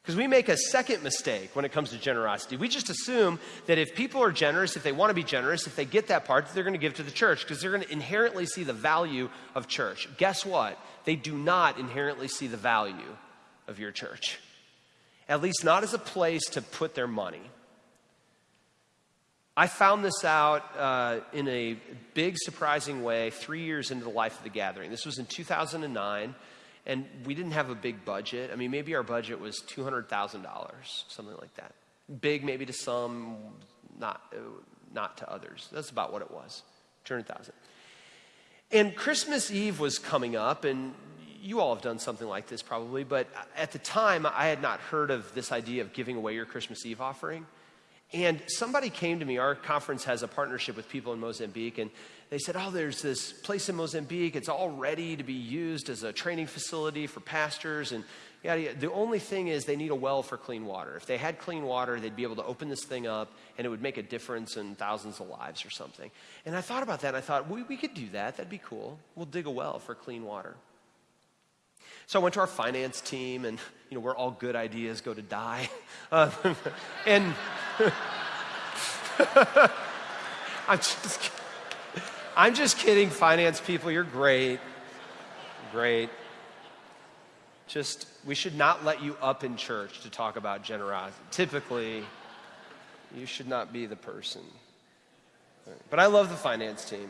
Because we make a second mistake when it comes to generosity. We just assume that if people are generous, if they want to be generous, if they get that part, they're going to give to the church because they're going to inherently see the value of church. Guess what? They do not inherently see the value of your church, at least not as a place to put their money. I found this out uh, in a big, surprising way three years into the life of the gathering. This was in 2009, and we didn't have a big budget. I mean, maybe our budget was $200,000, something like that. Big, maybe to some, not, uh, not to others. That's about what it was 200,000. And Christmas Eve was coming up, and you all have done something like this probably, but at the time, I had not heard of this idea of giving away your Christmas Eve offering. And somebody came to me. Our conference has a partnership with people in Mozambique, and they said, Oh, there's this place in Mozambique. It's all ready to be used as a training facility for pastors. And yeah, the only thing is they need a well for clean water. If they had clean water, they'd be able to open this thing up, and it would make a difference in thousands of lives or something. And I thought about that, and I thought, we, we could do that. That'd be cool. We'll dig a well for clean water. So I went to our finance team, and you know where all good ideas go to die, uh, (laughs) and I'm just, I'm just kidding, finance people. You're great, great. Just we should not let you up in church to talk about generosity. Typically, you should not be the person. But I love the finance team.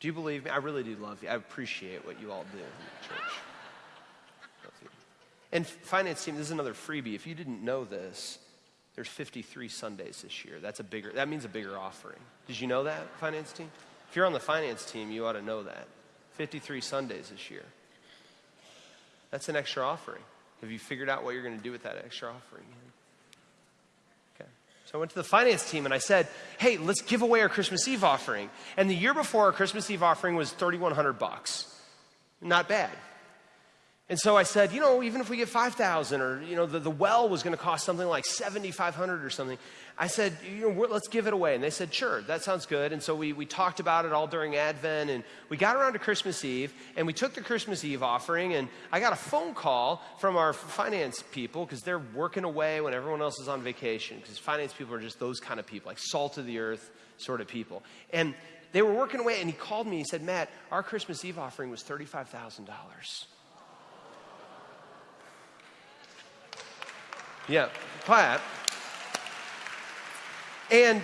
Do you believe me? I really do love you. I appreciate what you all do in the church. And finance team, this is another freebie. If you didn't know this, there's 53 Sundays this year. That's a bigger, that means a bigger offering. Did you know that, finance team? If you're on the finance team, you ought to know that. 53 Sundays this year. That's an extra offering. Have you figured out what you're going to do with that extra offering? Okay. So I went to the finance team and I said, "Hey, let's give away our Christmas Eve offering." And the year before, our Christmas Eve offering was 3,100 bucks. Not bad. And so I said, you know, even if we get 5,000 or, you know, the, the well was going to cost something like 7,500 or something. I said, you know, let's give it away. And they said, sure, that sounds good. And so we, we talked about it all during Advent and we got around to Christmas Eve and we took the Christmas Eve offering and I got a phone call from our finance people because they're working away when everyone else is on vacation because finance people are just those kind of people, like salt of the earth sort of people. And they were working away and he called me. and He said, Matt, our Christmas Eve offering was $35,000. Yeah, clap. And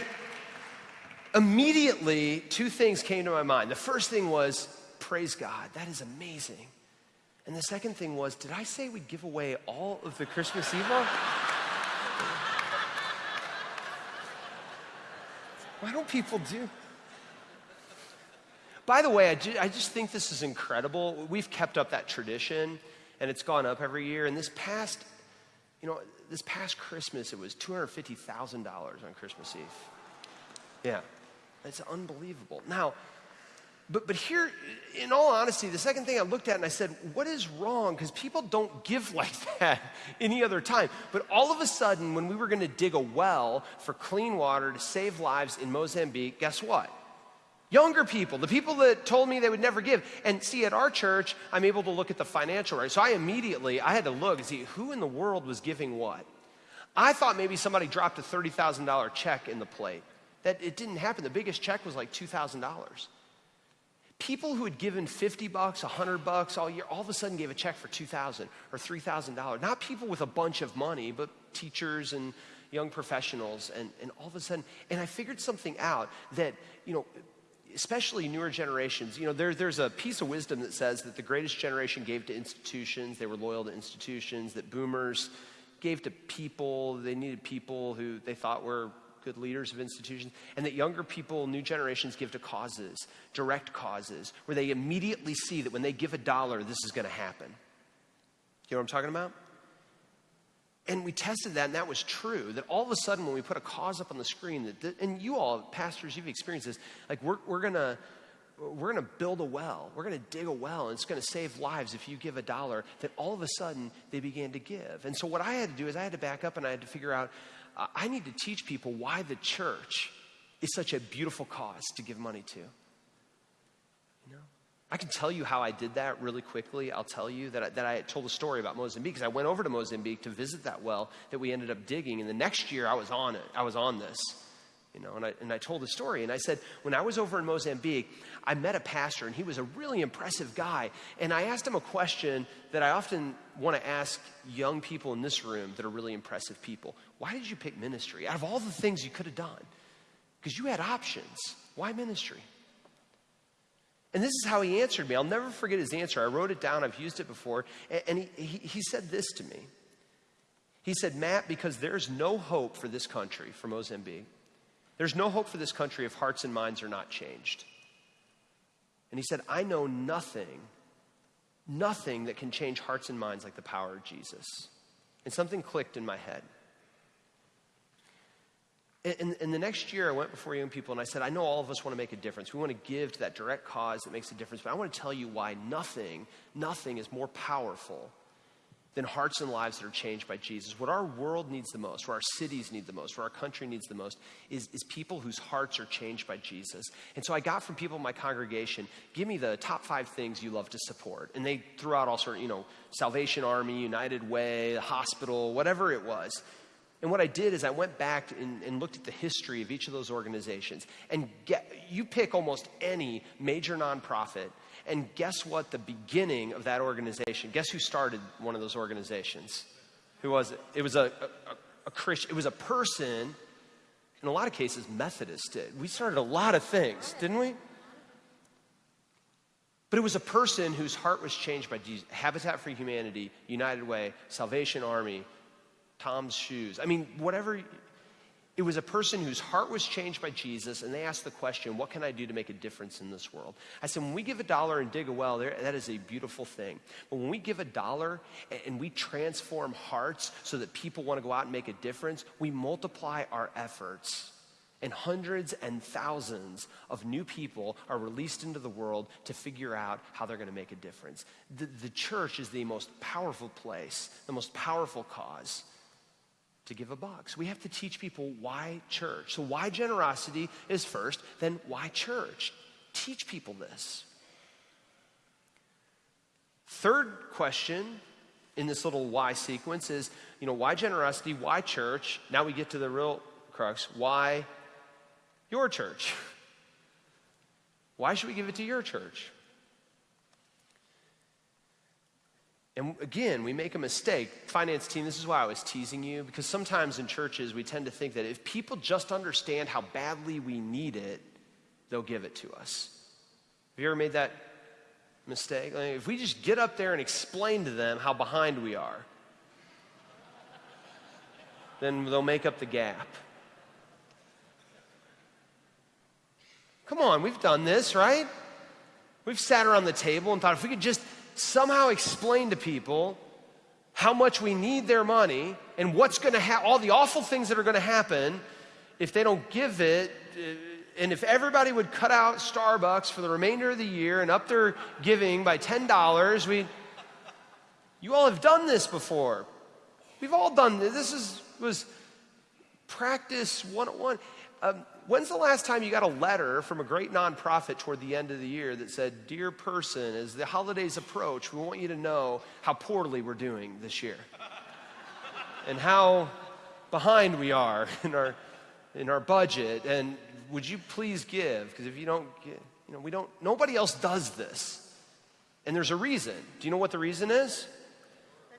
immediately, two things came to my mind. The first thing was, praise God, that is amazing. And the second thing was, did I say we'd give away all of the Christmas Eve? Why don't people do? By the way, I, I just think this is incredible. We've kept up that tradition, and it's gone up every year. And this past, you know, this past Christmas, it was $250,000 on Christmas Eve. Yeah, it's unbelievable. Now, but, but here, in all honesty, the second thing I looked at and I said, what is wrong? Because people don't give (laughs) like that any other time. But all of a sudden, when we were going to dig a well for clean water to save lives in Mozambique, guess what? Younger people, the people that told me they would never give. And see, at our church, I'm able to look at the financial right. So I immediately, I had to look and see who in the world was giving what. I thought maybe somebody dropped a $30,000 check in the plate. That it didn't happen. The biggest check was like $2,000. People who had given 50 bucks, 100 bucks all year, all of a sudden gave a check for 2000 or $3,000. Not people with a bunch of money, but teachers and young professionals. And, and all of a sudden, and I figured something out that, you know, especially newer generations, you know, there, there's a piece of wisdom that says that the greatest generation gave to institutions, they were loyal to institutions, that boomers gave to people, they needed people who they thought were good leaders of institutions, and that younger people, new generations, give to causes, direct causes, where they immediately see that when they give a dollar, this is going to happen. You know what I'm talking about? And we tested that, and that was true. That all of a sudden, when we put a cause up on the screen, that, and you all, pastors, you've experienced this. Like we're we're gonna we're gonna build a well. We're gonna dig a well, and it's gonna save lives if you give a dollar. That all of a sudden they began to give. And so what I had to do is I had to back up and I had to figure out. Uh, I need to teach people why the church is such a beautiful cause to give money to. I can tell you how I did that really quickly. I'll tell you that I, that I told a story about Mozambique because I went over to Mozambique to visit that well that we ended up digging. And the next year I was on it. I was on this, you know, and I, and I told the story. And I said, when I was over in Mozambique, I met a pastor and he was a really impressive guy. And I asked him a question that I often want to ask young people in this room that are really impressive people. Why did you pick ministry? Out of all the things you could have done, because you had options. Why ministry? And this is how he answered me. I'll never forget his answer. I wrote it down, I've used it before. And he, he, said this to me. He said, Matt, because there's no hope for this country, for Mozambique, there's no hope for this country if hearts and minds are not changed. And he said, I know nothing, nothing that can change hearts and minds like the power of Jesus. And something clicked in my head. In, in, the next year, I went before young people and I said, I know all of us want to make a difference. We want to give to that direct cause that makes a difference, but I want to tell you why nothing, nothing is more powerful than hearts and lives that are changed by Jesus. What our world needs the most, what our cities need the most, what our country needs the most, is, is people whose hearts are changed by Jesus. And so I got from people in my congregation, give me the top five things you love to support. And they threw out all sort of, you know, Salvation Army, United Way, the hospital, whatever it was. And what I did is I went back and, and, looked at the history of each of those organizations. And get, you pick almost any major nonprofit, and guess what the beginning of that organization, guess who started one of those organizations? Who was it? It was a, a, a Christian, it was a person, in a lot of cases, Methodist did. We started a lot of things, didn't we? But it was a person whose heart was changed by Jesus. Habitat for Humanity, United Way, Salvation Army, Tom's Shoes. I mean, whatever. It was a person whose heart was changed by Jesus, and they asked the question, What can I do to make a difference in this world? I said, When we give a dollar and dig a well, that is a beautiful thing. But when we give a dollar and, and we transform hearts so that people want to go out and make a difference, we multiply our efforts. And hundreds and thousands of new people are released into the world to figure out how they're going to make a difference. The, the church is the most powerful place, the most powerful cause to give a box. We have to teach people why church. So, why generosity is first, then why church? Teach people this. Third question in this little why sequence is, you know, why generosity? Why church? Now we get to the real crux. Why your church? (laughs) Why should we give it to your church? And again, we make a mistake. Finance team, this is why I was teasing you, because sometimes in churches we tend to think that if people just understand how badly we need it, they'll give it to us. Have you ever made that mistake? Like if we just get up there and explain to them how behind we are, then they'll make up the gap. Come on, we've done this, right? We've sat around the table and thought if we could just somehow explain to people how much we need their money and what's going to happen, all the awful things that are going to happen if they don't give it. Uh, and if everybody would cut out Starbucks for the remainder of the year and up their giving by $10, we you all have done this before. We've all done this. This is, was practice 101. Um, when's the last time you got a letter from a great nonprofit toward the end of the year that said, Dear person, as the holidays approach, we want you to know how poorly we're doing this year (laughs) and how behind we are (laughs) in our, in our budget. And would you please give? Because if you don't you know, we don't, nobody else does this. And there's a reason. Do you know what the reason is?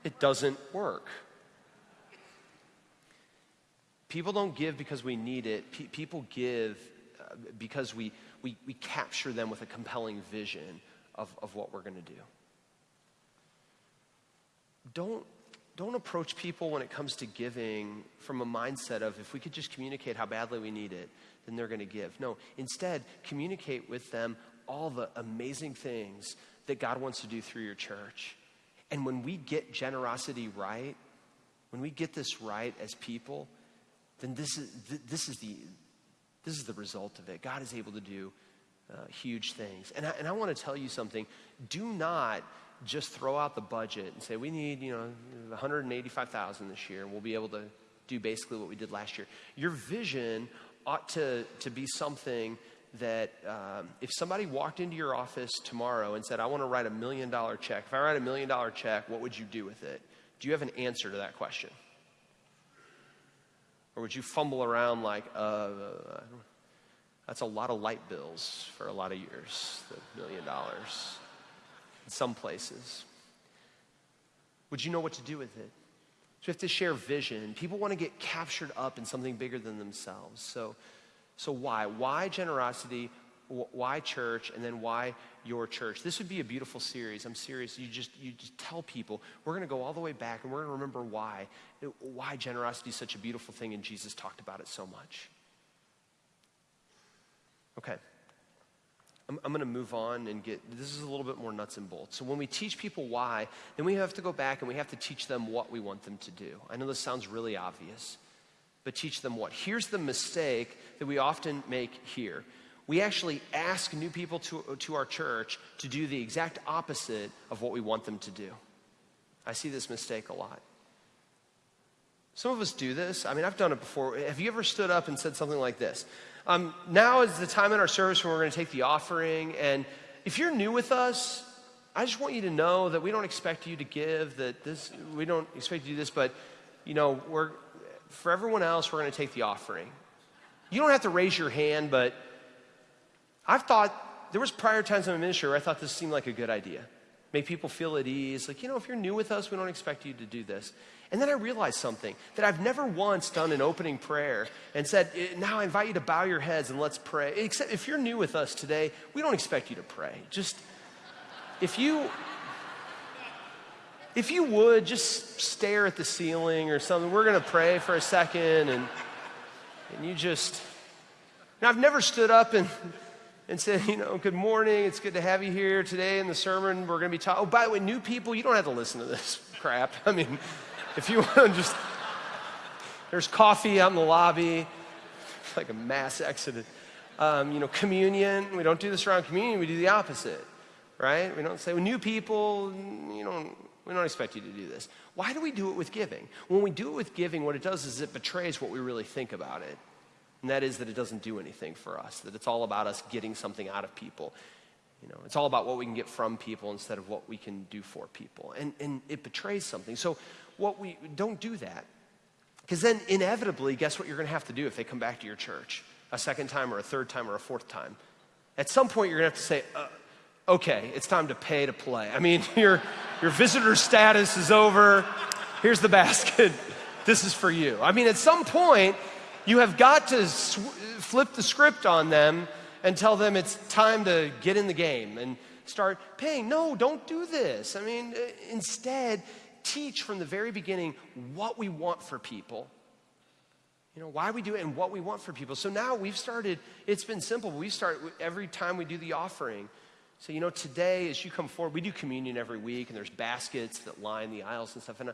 It doesn't work. People don't give because we need it. P- people give uh, because we, we, we capture them with a compelling vision of, of what we're going to do. Don't, don't approach people when it comes to giving from a mindset of if we could just communicate how badly we need it, then they're going to give. No, instead, communicate with them all the amazing things that God wants to do through your church. And when we get generosity right, when we get this right as people, then this is, this is, the, this is the result of it. God is able to do uh, huge things. And I, and I want to tell you something. Do not just throw out the budget and say, we need, you know, 185,000 this year, and we'll be able to do basically what we did last year. Your vision ought to, to be something that um, if somebody walked into your office tomorrow and said, I want to write a million dollar check, if I write a million dollar check, what would you do with it? Do you have an answer to that question? Or would you fumble around like, uh, that's a lot of light bills for a lot of years, the million dollars in some places? Would you know what to do with it? So you have to share vision. People want to get captured up in something bigger than themselves. So, so why? Why generosity? Why church? And then why your church? This would be a beautiful series. I'm serious. You just you just tell people we're going to go all the way back and we're going to remember why why generosity is such a beautiful thing and Jesus talked about it so much. Okay. I'm, I'm going to move on and get this is a little bit more nuts and bolts. So, when we teach people why, then we have to go back and we have to teach them what we want them to do. I know this sounds really obvious, but teach them what. Here's the mistake that we often make here we actually ask new people to, to our church to do the exact opposite of what we want them to do. I see this mistake a lot. Some of us do this. I mean, I've done it before. Have you ever stood up and said something like this? Um, now is the time in our service when we're going to take the offering. And if you're new with us, I just want you to know that we don't expect you to give, that this, we don't expect you to do this, but, you know, we're, for everyone else, we're going to take the offering. You don't have to raise your hand, but I've thought, there was prior times in my ministry where I thought this seemed like a good idea. Make people feel at ease. Like, you know, if you're new with us, we don't expect you to do this. And then I realized something that I've never once done an opening prayer and said, eh, now I invite you to bow your heads and let's pray. Except if you're new with us today, we don't expect you to pray. Just, if you if you would just stare at the ceiling or something, we're going to pray for a second and and you just now I've never stood up and and said, you know, good morning, it's good to have you here today in the sermon. We're going to be talking. Oh, by the way, new people, you don't have to listen to this (laughs) crap. I mean, if you want to just, there's coffee out in the lobby, It's (laughs) like a mass exodus. Um, you know, communion, we don't do this around communion, we do the opposite, right? We don't say, well, new people, you know, we don't expect you to do this. Why do we do it with giving? When we do it with giving, what it does is it betrays what we really think about it. And that is that it doesn't do anything for us, that it's all about us getting something out of people. You know, it's all about what we can get from people instead of what we can do for people. And, and it betrays something. So what we don't do that. Because then inevitably, guess what you're going to have to do if they come back to your church? A second time or a third time or a fourth time. At some point, you're going to have to say, uh, okay, it's time to pay to play. I mean, (laughs) your, your visitor status is over. Here's the basket. (laughs) This is for you. I mean, at some point, you have got to sw- flip the script on them and tell them it's time to get in the game and start paying. No, don't do this. I mean, uh, instead, teach from the very beginning what we want for people. You know, why we do it and what we want for people. So now we've started, it's been simple. We start every time we do the offering. So, you know, today as you come forward, we do communion every week and there's baskets that line the aisles and stuff. And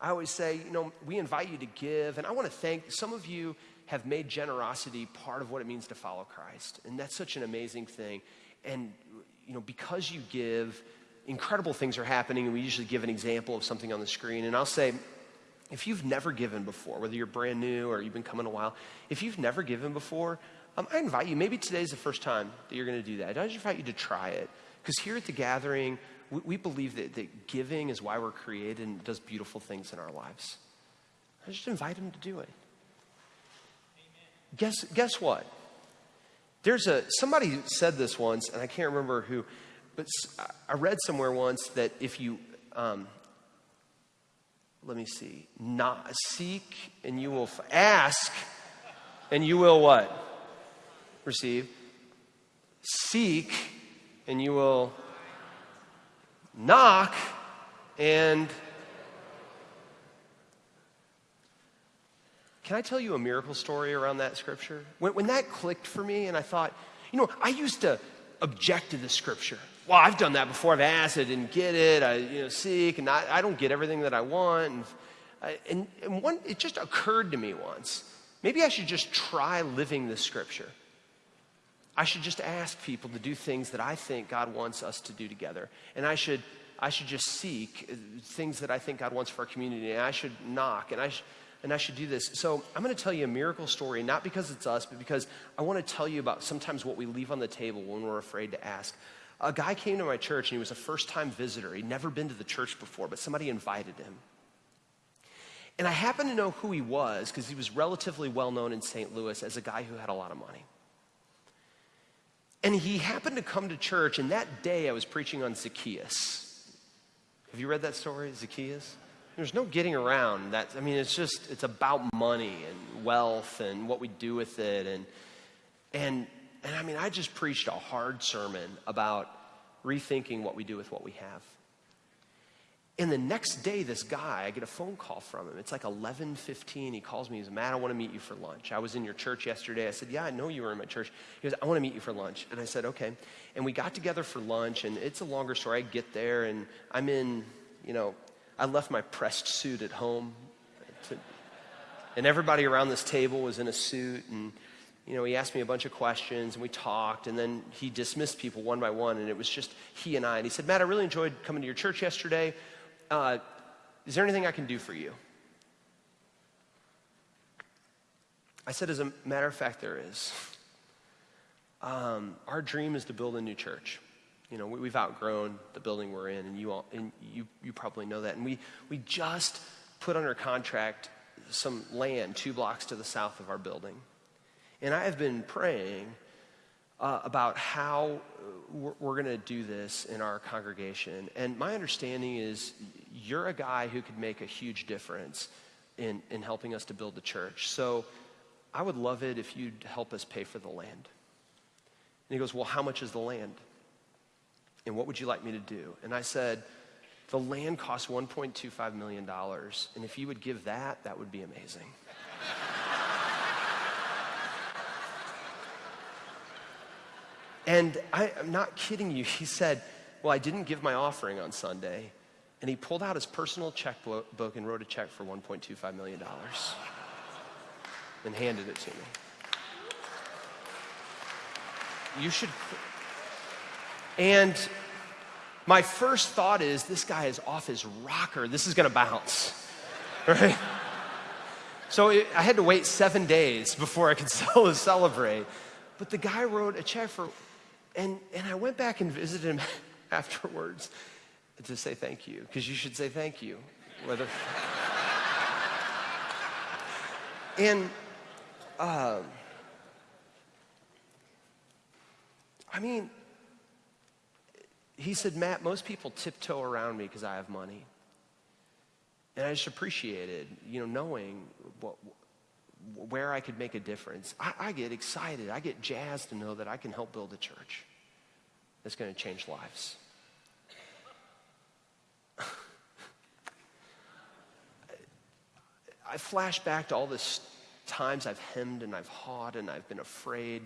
I always say, you know, we invite you to give. And I want to thank some of you have made generosity part of what it means to follow Christ. And that's such an amazing thing. And, you know, because you give, incredible things are happening. And we usually give an example of something on the screen. And I'll say, if you've never given before, whether you're brand new or you've been coming a while, if you've never given before, um, I invite you, maybe today's the first time that you're going to do that. I just invite you to try it. Because here at the gathering, we, we believe that, that giving is why we're created and does beautiful things in our lives. I just invite them to do it. Guess, guess what? There's a, somebody said this once, and I can't remember who, but I read somewhere once that if you, um, let me see, not seek and you will f- ask and you will what? Receive. Seek and you will knock and Can I tell you a miracle story around that scripture? When, when that clicked for me, and I thought, you know, I used to object to the scripture. Well, I've done that before. I've asked, I didn't get it. I, you know, seek, and I, I don't get everything that I want. And, and, and one, it just occurred to me once. Maybe I should just try living the scripture. I should just ask people to do things that I think God wants us to do together. And I should, I should just seek uh, things that I think God wants for our community. And I should knock. And I should and I should do this. So I'm going to tell you a miracle story, not because it's us, but because I want to tell you about sometimes what we leave on the table when we're afraid to ask. A guy came to my church and he was a first time visitor. He'd never been to the church before, but somebody invited him. And I happen to know who he was because he was relatively well known in St. Louis as a guy who had a lot of money. And he happened to come to church, and that day I was preaching on Zacchaeus. Have you read that story, Zacchaeus? There's no getting around that. I mean, it's just, it's about money and wealth and what we do with it. And, and, and I mean, I just preached a hard sermon about rethinking what we do with what we have. And the next day, this guy, I get a phone call from him. It's like 11:15. He calls me. He says, "Matt, I want to meet you for lunch. I was in your church yesterday." I said, "Yeah, I know you were in my church." He goes, "I want to meet you for lunch." And I said, "Okay." And we got together for lunch. And it's a longer story. I get there, and I'm in, you know, I left my pressed suit at home. To, and everybody around this table was in a suit. And, you know, he asked me a bunch of questions and we talked. And then he dismissed people one by one. And it was just he and I. And he said, Matt, I really enjoyed coming to your church yesterday. Uh, is there anything I can do for you? I said, as a matter of fact, there is. Um, our dream is to build a new church you know, we, have outgrown the building we're in, and you all, and you, you probably know that. And we, we just put under contract some land two blocks to the south of our building. And I have been praying uh, about how we're, we're going to do this in our congregation. And my understanding is you're a guy who could make a huge difference in, in helping us to build the church. So I would love it if you'd help us pay for the land. And he goes, Well, how much is the land? And what would you like me to do? And I said, The land costs $1.25 million. And if you would give that, that would be amazing. and I, I'm not kidding you. He said, Well, I didn't give my offering on Sunday. And he pulled out his personal checkbook and wrote a check for $1.25 million and handed it to me. You should. And my first thought is this guy is off his rocker. This is going to bounce. (laughs) Right? So it, I had to wait seven days before I could (laughs) celebrate. But the guy wrote a check for, and, and I went back and visited him (laughs) afterwards to say thank you, because you should say thank you. Whether. and, uh, I mean, he said, Matt, most people tiptoe around me because I have money. And I just appreciated, you know, knowing what, where I could make a difference. I, I get excited. I get jazzed to know that I can help build a church that's going to change lives. (laughs) I flash back to all the times I've hemmed and I've hawed and I've been afraid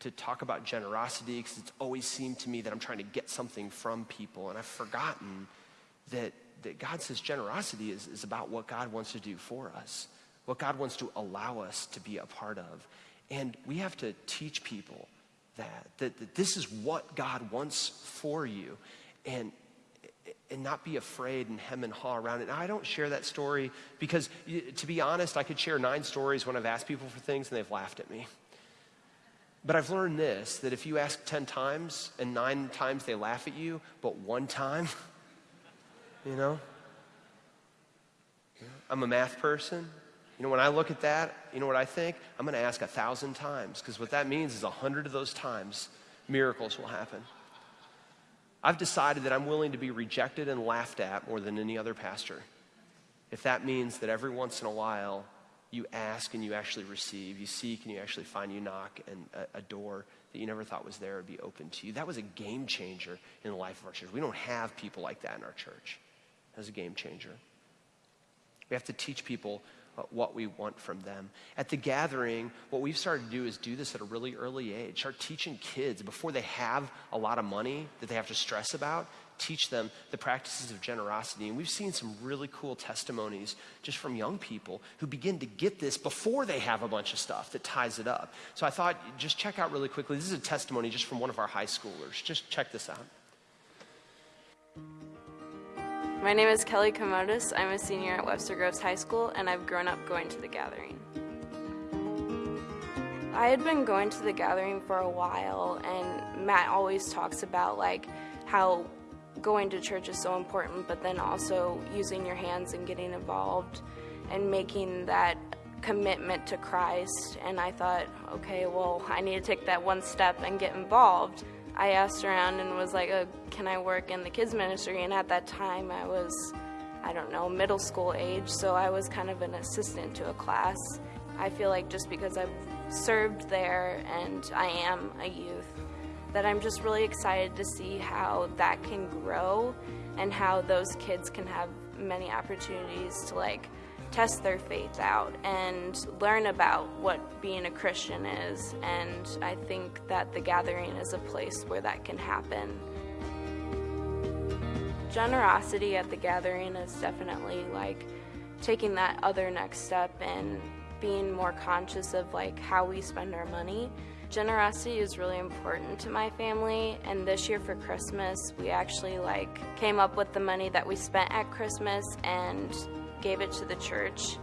to talk about generosity because it's always seemed to me that I'm trying to get something from people. And I've forgotten that, that God says generosity is, is about what God wants to do for us, what God wants to allow us to be a part of. And we have to teach people that, that, that this is what God wants for you. And, and not be afraid and hem and haw around it. Now, I don't share that story because, to be honest, I could share nine stories when I've asked people for things and they've laughed at me. But I've learned this that if you ask 10 times and nine times they laugh at you, but one time, (laughs) you know, I'm a math person. You know, when I look at that, you know what I think? I'm going to ask a thousand times because what that means is a hundred of those times miracles will happen. I've decided that I'm willing to be rejected and laughed at more than any other pastor. If that means that every once in a while you ask and you actually receive, you seek and you actually find, you knock, and a, a door that you never thought was there would be open to you. That was a game changer in the life of our church. We don't have people like that in our church. That was a game changer. We have to teach people uh, what we want from them. At the gathering, what we've started to do is do this at a really early age. Start teaching kids before they have a lot of money that they have to stress about, teach them the practices of generosity. And we've seen some really cool testimonies just from young people who begin to get this before they have a bunch of stuff that ties it up. So I thought, just check out really quickly. This is a testimony just from one of our high schoolers. Just check this out. My name is Kelly Komodos. I'm a senior at Webster Groves High School, and I've grown up going to the gathering. I had been going to the gathering for a while, and Matt always talks about like how going to church is so important, but then also using your hands and getting involved and making that commitment to Christ. And I thought, okay, well, I need to take that one step and get involved. I asked around and was like, oh, can I work in the kids ministry? And at that time, I was, I don't know, middle school age, so I was kind of an assistant to a class. I feel like just because I've served there and I am a youth, that I'm just really excited to see how that can grow and how those kids can have many opportunities to like test their faith out and learn about what being a Christian is. And I think that the gathering is a place where that can happen. Generosity at the gathering is definitely like taking that other next step and being more conscious of like how we spend our money. Generosity is really important to my family and this year for Christmas we actually like came up with the money that we spent at Christmas and gave it to the church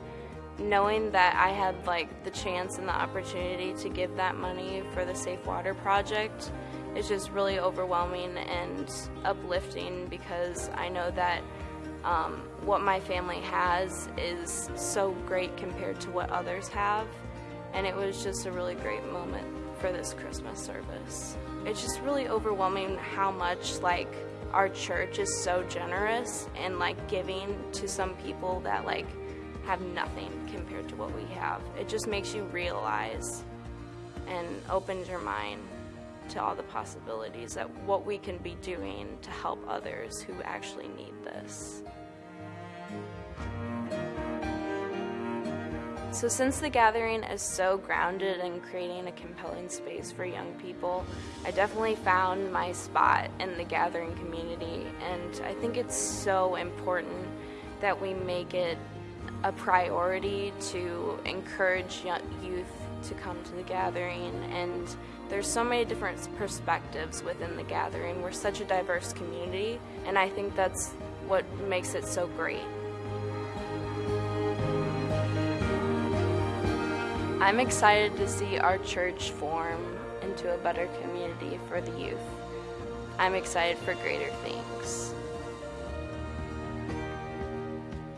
knowing that I had like the chance and the opportunity to give that money for the Safe Water Project is just really overwhelming and uplifting because I know that um, what my family has is so great compared to what others have. And it was just a really great moment for this Christmas service. It's just really overwhelming how much like our church is so generous and like giving to some people that like have nothing compared to what we have. It just makes you realize and opens your mind to all the possibilities that what we can be doing to help others who actually need this. So, since the gathering is so grounded in creating a compelling space for young people, I definitely found my spot in the gathering community. And I think it's so important that we make it a priority to encourage youth to come to the gathering. And there's so many different perspectives within the gathering. We're such a diverse community, and I think that's what makes it so great. I'm excited to see our church form into a better community for the youth. I'm excited for greater things.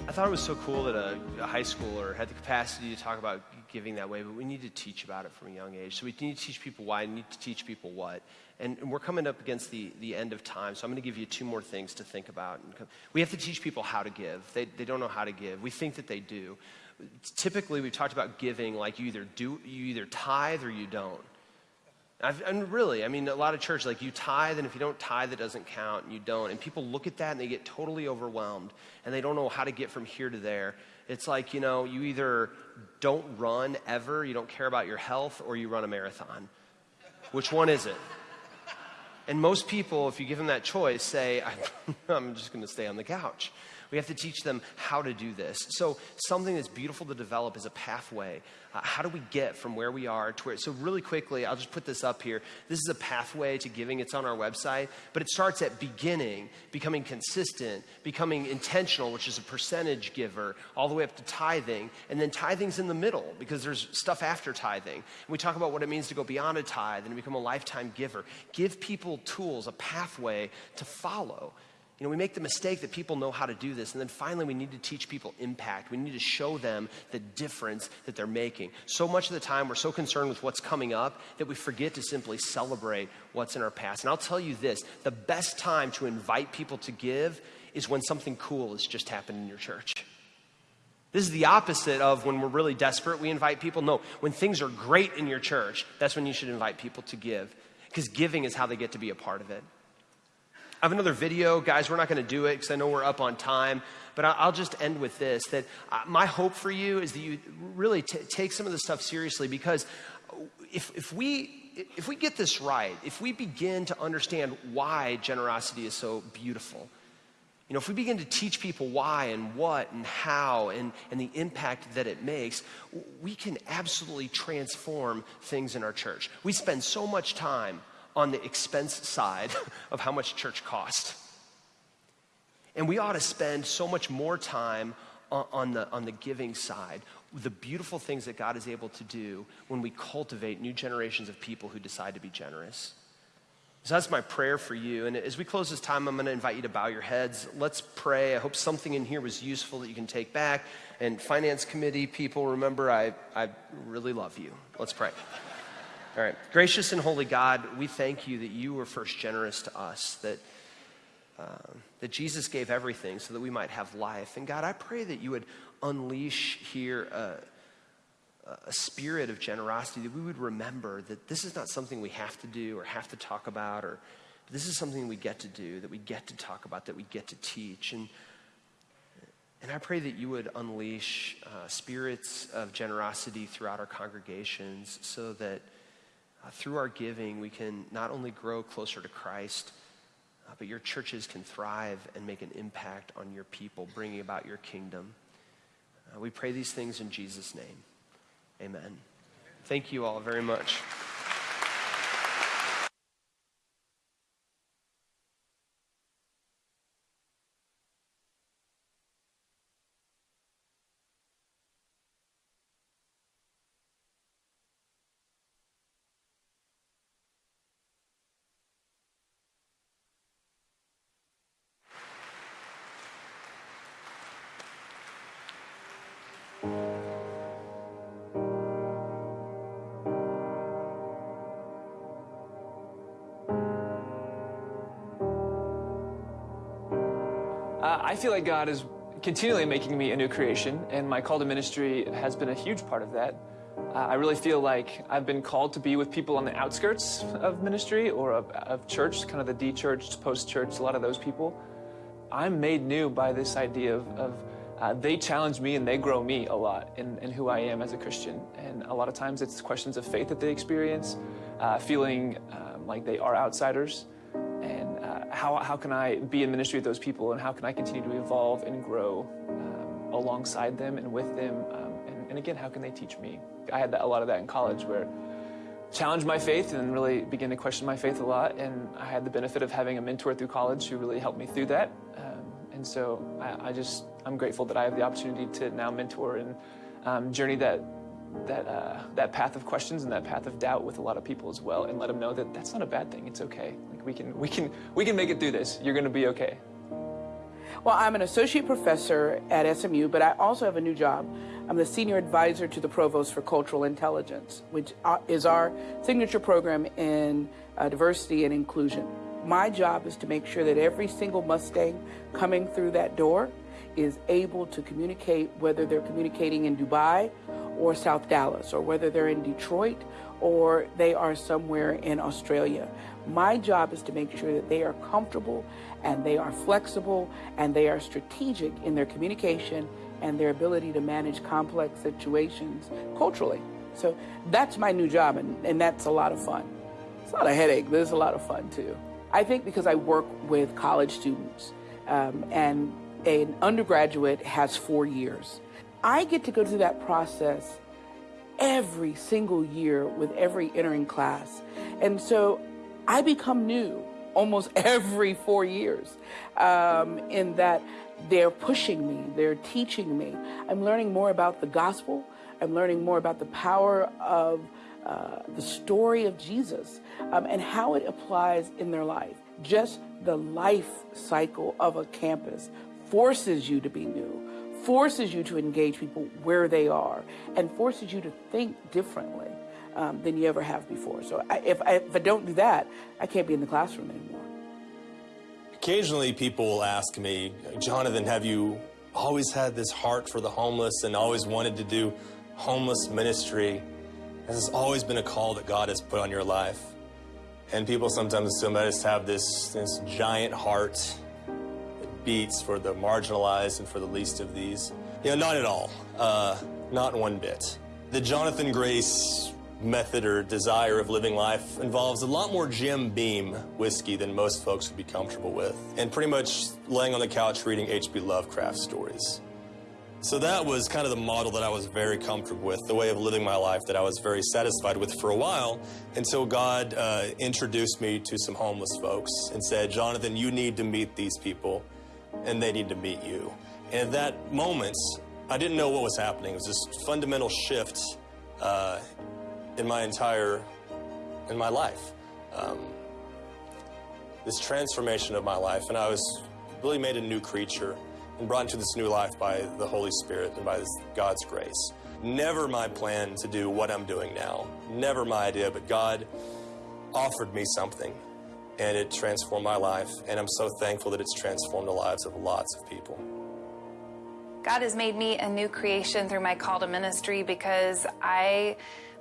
I thought it was so cool that a, a, high schooler had the capacity to talk about giving that way, but we need to teach about it from a young age. So we need to teach people why, we need to teach people what. And, and we're coming up against the, the end of time, so I'm going to give you two more things to think about. We have to teach people how to give. They, they don't know how to give. We think that they do typically we've talked about giving like you either do you either tithe or you don't. I've, and really i mean a lot of churches like you tithe and if you don't tithe it doesn't count and you don't. And people look at that and they get totally overwhelmed and they don't know how to get from here to there. It's like you know you either don't run ever you don't care about your health or you run a marathon. Which one is it? And most people if you give them that choice say (laughs) i'm just going to stay on the couch we have to teach them how to do this. So, something that's beautiful to develop is a pathway. Uh, how do we get from where we are to where? So, really quickly, I'll just put this up here. This is a pathway to giving. It's on our website, but it starts at beginning, becoming consistent, becoming intentional, which is a percentage giver, all the way up to tithing, and then tithing's in the middle because there's stuff after tithing. And we talk about what it means to go beyond a tithe and become a lifetime giver. Give people tools, a pathway to follow. You know, we make the mistake that people know how to do this, and then finally we need to teach people impact. We need to show them the difference that they're making. So much of the time we're so concerned with what's coming up that we forget to simply celebrate what's in our past. And I'll tell you this the best time to invite people to give is when something cool has just happened in your church. This is the opposite of when we're really desperate, we invite people. No, when things are great in your church, that's when you should invite people to give, because giving is how they get to be a part of it. I have another video, guys. We're not going to do it because I know we're up on time, but I'll just end with this that uh, my hope for you is that you really t- take some of this stuff seriously because if, if, we, if we get this right, if we begin to understand why generosity is so beautiful, you know, if we begin to teach people why and what and how and, and the impact that it makes, we can absolutely transform things in our church. We spend so much time on the expense side (laughs) of how much church costs. And we ought to spend so much more time on, on, the, on the giving side, the beautiful things that God is able to do when we cultivate new generations of people who decide to be generous. So that's my prayer for you. And as we close this time, I'm going to invite you to bow your heads. Let's pray. I hope something in here was useful that you can take back. And finance committee people, remember, I, I really love you. Let's pray. All right. Gracious and holy God, we thank you that you were first generous to us, that, uh, that Jesus gave everything so that we might have life. And God, I pray that you would unleash here a, a spirit of generosity, that we would remember that this is not something we have to do or have to talk about, or this is something we get to do, that we get to talk about, that we get to teach. And, and I pray that you would unleash uh, spirits of generosity throughout our congregations so that uh, through our giving, we can not only grow closer to Christ, uh, but your churches can thrive and make an impact on your people, bringing about your kingdom. Uh, we pray these things in Jesus' name. Amen. Thank you all very much. I feel like God is continually making me a new creation, and my call to ministry has been a huge part of that. Uh, I really feel like I've been called to be with people on the outskirts of ministry or of, of church, kind of the de-churched, post-church, a lot of those people. I'm made new by this idea of, of uh, they challenge me and they grow me a lot in, in, who I am as a Christian. And a lot of times it's questions of faith that they experience, uh, feeling um, like they are outsiders. How, how can I be in ministry with those people and how can I continue to evolve and grow um, alongside them and with them? Um, and, and, again, how can they teach me? I had that, a lot of that in college where challenged my faith and really began to question my faith a lot. And I had the benefit of having a mentor through college who really helped me through that. Um, and so I, I, just, I'm grateful that I have the opportunity to now mentor and um, journey that, that, uh, that path of questions and that path of doubt with a lot of people as well and let them know that that's not a bad thing. It's okay. We can, we can, we can make it through this. You're going to be okay. Well, I'm an associate professor at SMU, but I also have a new job. I'm the senior advisor to the Provost for Cultural Intelligence, which uh, is our signature program in uh, diversity and inclusion. My job is to make sure that every single Mustang coming through that door is able to communicate whether they're communicating in Dubai or South Dallas, or whether they're in Detroit or they are somewhere in Australia. My job is to make sure that they are comfortable and they are flexible and they are strategic in their communication and their ability to manage complex situations culturally. So that's my new job, and, and that's a lot of fun. It's not a headache, but it's a lot of fun too. I think because I work with college students um, and an undergraduate has four years, I get to go through that process every single year with every entering class. And so I become new almost (laughs) every four years um, in that they're pushing me, they're teaching me. I'm learning more about the gospel, I'm learning more about the power of uh, the story of Jesus um, and how it applies in their life. Just the life cycle of a campus forces you to be new, forces you to engage people where they are, and forces you to think differently um, than you ever have before. So I, if, I, if I don't do that, I can't be in the classroom anymore. Occasionally, people will ask me, Jonathan, have you always had this heart for the homeless and always wanted to do homeless ministry? Has this always been a call that God has put on your life? And people sometimes assume I just have this, this giant heart that beats for the marginalized and for the least of these. You know, not at all. Uh, not one bit. The Jonathan Grace method or desire of living life involves a lot more Jim Beam whiskey than most folks would be comfortable with, and pretty much laying on the couch reading H.P. Lovecraft stories. So that was kind of the model that I was very comfortable with, the way of living my life that I was very satisfied with for a while until God uh, introduced me to some homeless folks and said, Jonathan, you need to meet these people and they need to meet you. And at that moment, I didn't know what was happening. It was this fundamental shift uh, in my entire, in my life. Um, this transformation of my life, and I was really made a new creature and brought into this new life by the Holy Spirit and by this, God's grace. Never my plan to do what I'm doing now. Never my idea, but God offered me something and it transformed my life. And I'm so thankful that it's transformed the lives of lots of people. God has made me a new creation through my call to ministry because I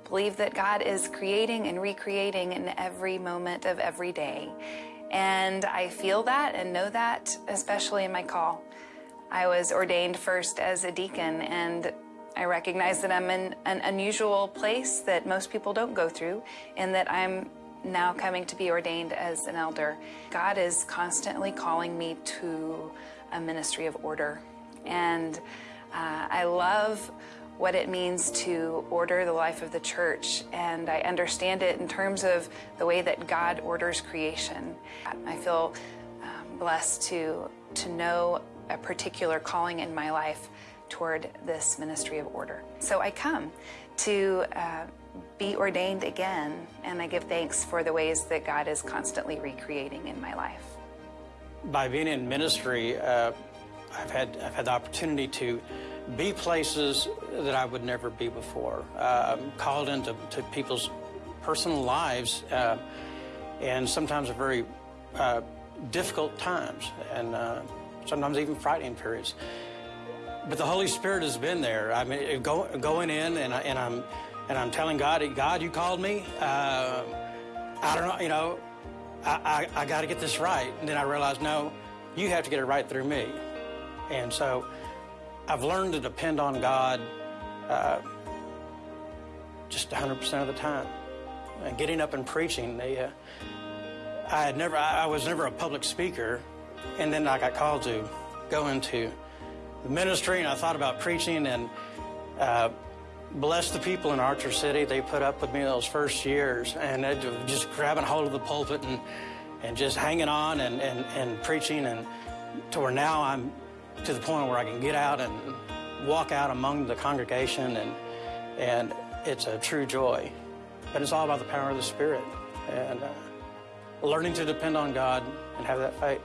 believe that God is creating and recreating in every moment of every day. And I feel that and know that, especially in my call. I was ordained first as a deacon, and I recognize that I'm in an unusual place that most people don't go through, and that I'm now coming to be ordained as an elder. God is constantly calling me to a ministry of order. And uh, I love what it means to order the life of the church, and I understand it in terms of the way that God orders creation. I feel um, blessed to, to know a particular calling in my life toward this ministry of order. So I come to uh, be ordained again, and I give thanks for the ways that God is constantly recreating in my life. By being in ministry, uh, I've had I've had the opportunity to be places that I would never be before. Uh, called into to people's personal lives, uh, and sometimes very uh, difficult times, and uh, sometimes even frightening periods. But the Holy Spirit has been there. I mean, go, going in, and, I, and I'm and I'm telling God, God, you called me. Uh, I don't know, you know, I, I, I got to get this right. And then I realized, no, you have to get it right through me. And so I've learned to depend on God uh, just 100% of the time. And getting up and preaching, they, uh, I had never, I was never a public speaker, and then I got called to go into the ministry, and I thought about preaching, and uh, bless the people in Archer City. They put up with me those first years, and just grabbing hold of the pulpit and and just hanging on and, and, and preaching, and to where now I'm to the point where I can get out and walk out among the congregation, and and it's a true joy. But it's all about the power of the Spirit, and uh, learning to depend on God and have that faith.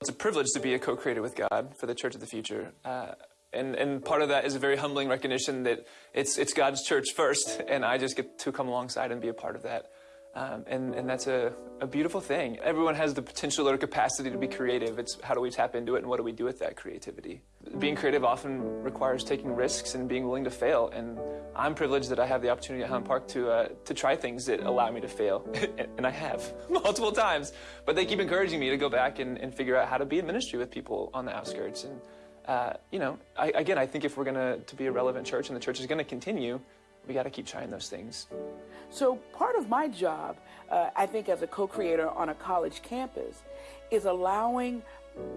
It's a privilege to be a co-creator with God for the Church of the Future. Uh, and, and part of that is a very humbling recognition that it's, it's God's church first, and I just get to come alongside and be a part of that. Um, and, and that's a, a beautiful thing. Everyone has the potential or capacity to be creative. It's how do we tap into it and what do we do with that creativity? Being creative often requires taking risks and being willing to fail. And I'm privileged that I have the opportunity at Highland Park to, uh, to try things that allow me to fail. (laughs) and I have (laughs) multiple times. But they keep encouraging me to go back and, and figure out how to be in ministry with people on the outskirts. And, uh, you know, I, again, I think if we're going to to be a relevant church and the church is going to continue, we got to keep trying those things. So part of my job, uh, I think as a co-creator on a college campus, is allowing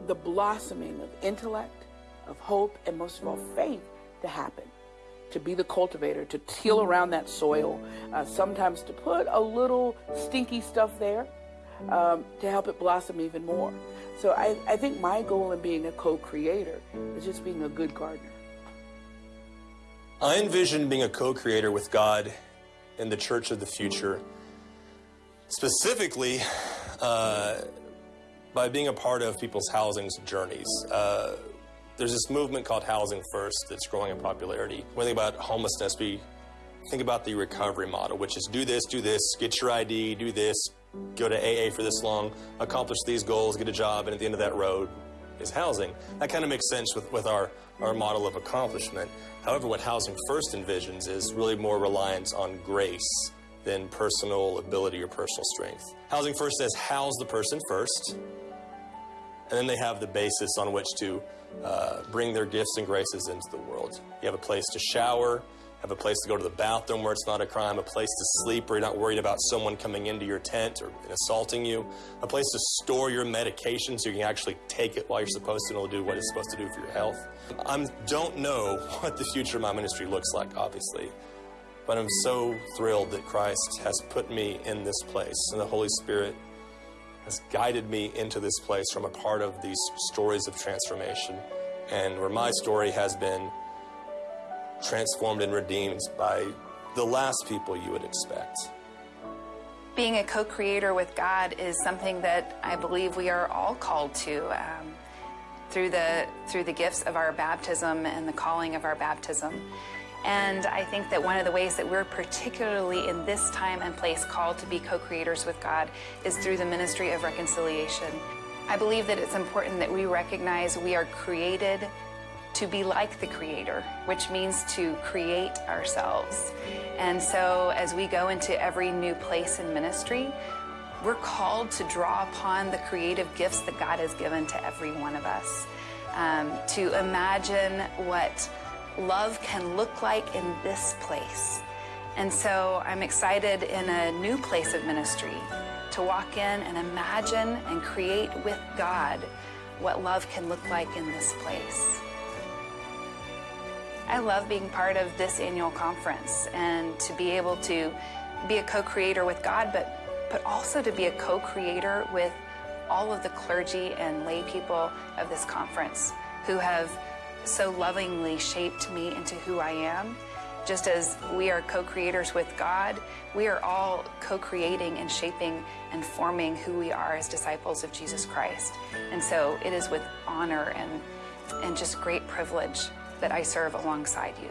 the blossoming of intellect, of hope, and most of all faith to happen. To be the cultivator, to till around that soil, uh, sometimes to put a little stinky stuff there um, to help it blossom even more. So I, I think my goal in being a co-creator is just being a good gardener. I envision being a co creator with God in the church of the future, specifically uh, by being a part of people's housing journeys. Uh, there's this movement called Housing First that's growing in popularity. When we think about homelessness, we think about the recovery model, which is do this, do this, get your ID, do this, go to AA for this long, accomplish these goals, get a job, and at the end of that road is housing. That kind of makes sense with, with our, our model of accomplishment. However, what Housing First envisions is really more reliance on grace than personal ability or personal strength. Housing First says house the person first, and then they have the basis on which to uh, bring their gifts and graces into the world. You have a place to shower, have a place to go to the bathroom where it's not a crime, a place to sleep where you're not worried about someone coming into your tent or assaulting you, a place to store your medication so you can actually take it while you're supposed to and it'll do what it's supposed to do for your health. I don't know (laughs) what the future of my ministry looks like, obviously, but I'm so thrilled that Christ has put me in this place and the Holy Spirit has guided me into this place from a part of these stories of transformation and where my story has been transformed and redeemed by the last people you would expect. Being a co creator with God is something that I believe we are all called to. Um, through the through the gifts of our baptism and the calling of our baptism. And I think that one of the ways that we're particularly in this time and place called to be co-creators with God is through the ministry of reconciliation. I believe that it's important that we recognize we are created to be like the Creator, which means to create ourselves. And so as we go into every new place in ministry, we're called to draw upon the creative gifts that God has given to every one of us. Um, to imagine what love can look like in this place. And so I'm excited in a new place of ministry to walk in and imagine and create with God what love can look like in this place. I love being part of this annual conference and to be able to be a co-creator with God, but but also to be a co-creator with all of the clergy and lay people of this conference who have so lovingly shaped me into who I am. Just as we are co-creators with God, we are all co-creating and shaping and forming who we are as disciples of Jesus Christ. And so it is with honor and, and just great privilege that I serve alongside you.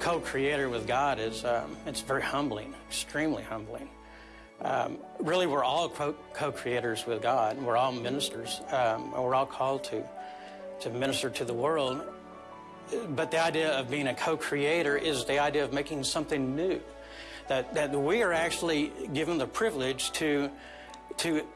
co-creator with God is um, it's very humbling, extremely humbling. Um, really, we're all co- co-creators with God. We're all ministers. Um, we're all called to to minister to the world. But the idea of being a co-creator is the idea of making something new. That that we are actually given the privilege to to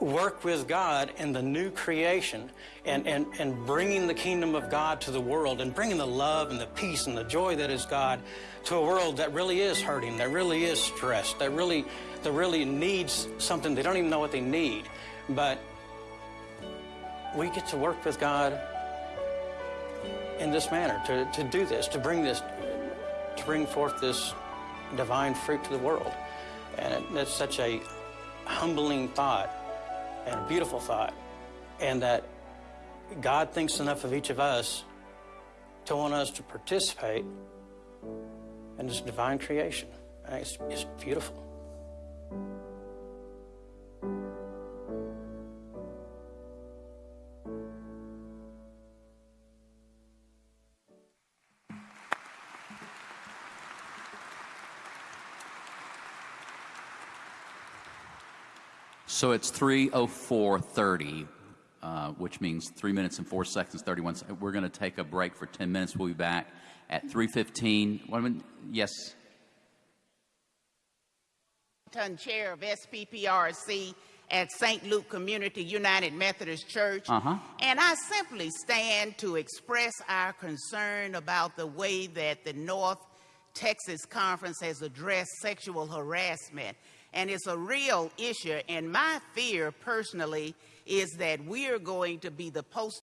work with God in the new creation and, and, and bringing the kingdom of God to the world and bringing the love and the peace and the joy that is God to a world that really is hurting, that really is stressed, that really, that really needs something. They don't even know what they need. But we get to work with God in this manner, to, to do this, to bring this, to bring forth this divine fruit to the world. And it, that's such a humbling thought and a beautiful thought, and that God thinks enough of each of us to want us to participate in this divine creation. It's, it's beautiful. So it's 304.30, uh, which means 3 minutes and 4 seconds, 31 seconds. We're going to take a break for 10 minutes. We'll be back at 3.15. One minute. Yes. Chair of SPPRC at St. Luke Community United Methodist Church. Uh-huh. And I simply stand to express our concern about the way that the North Texas Conference has addressed sexual harassment. And it's a real issue. And my fear personally is that we are going to be the post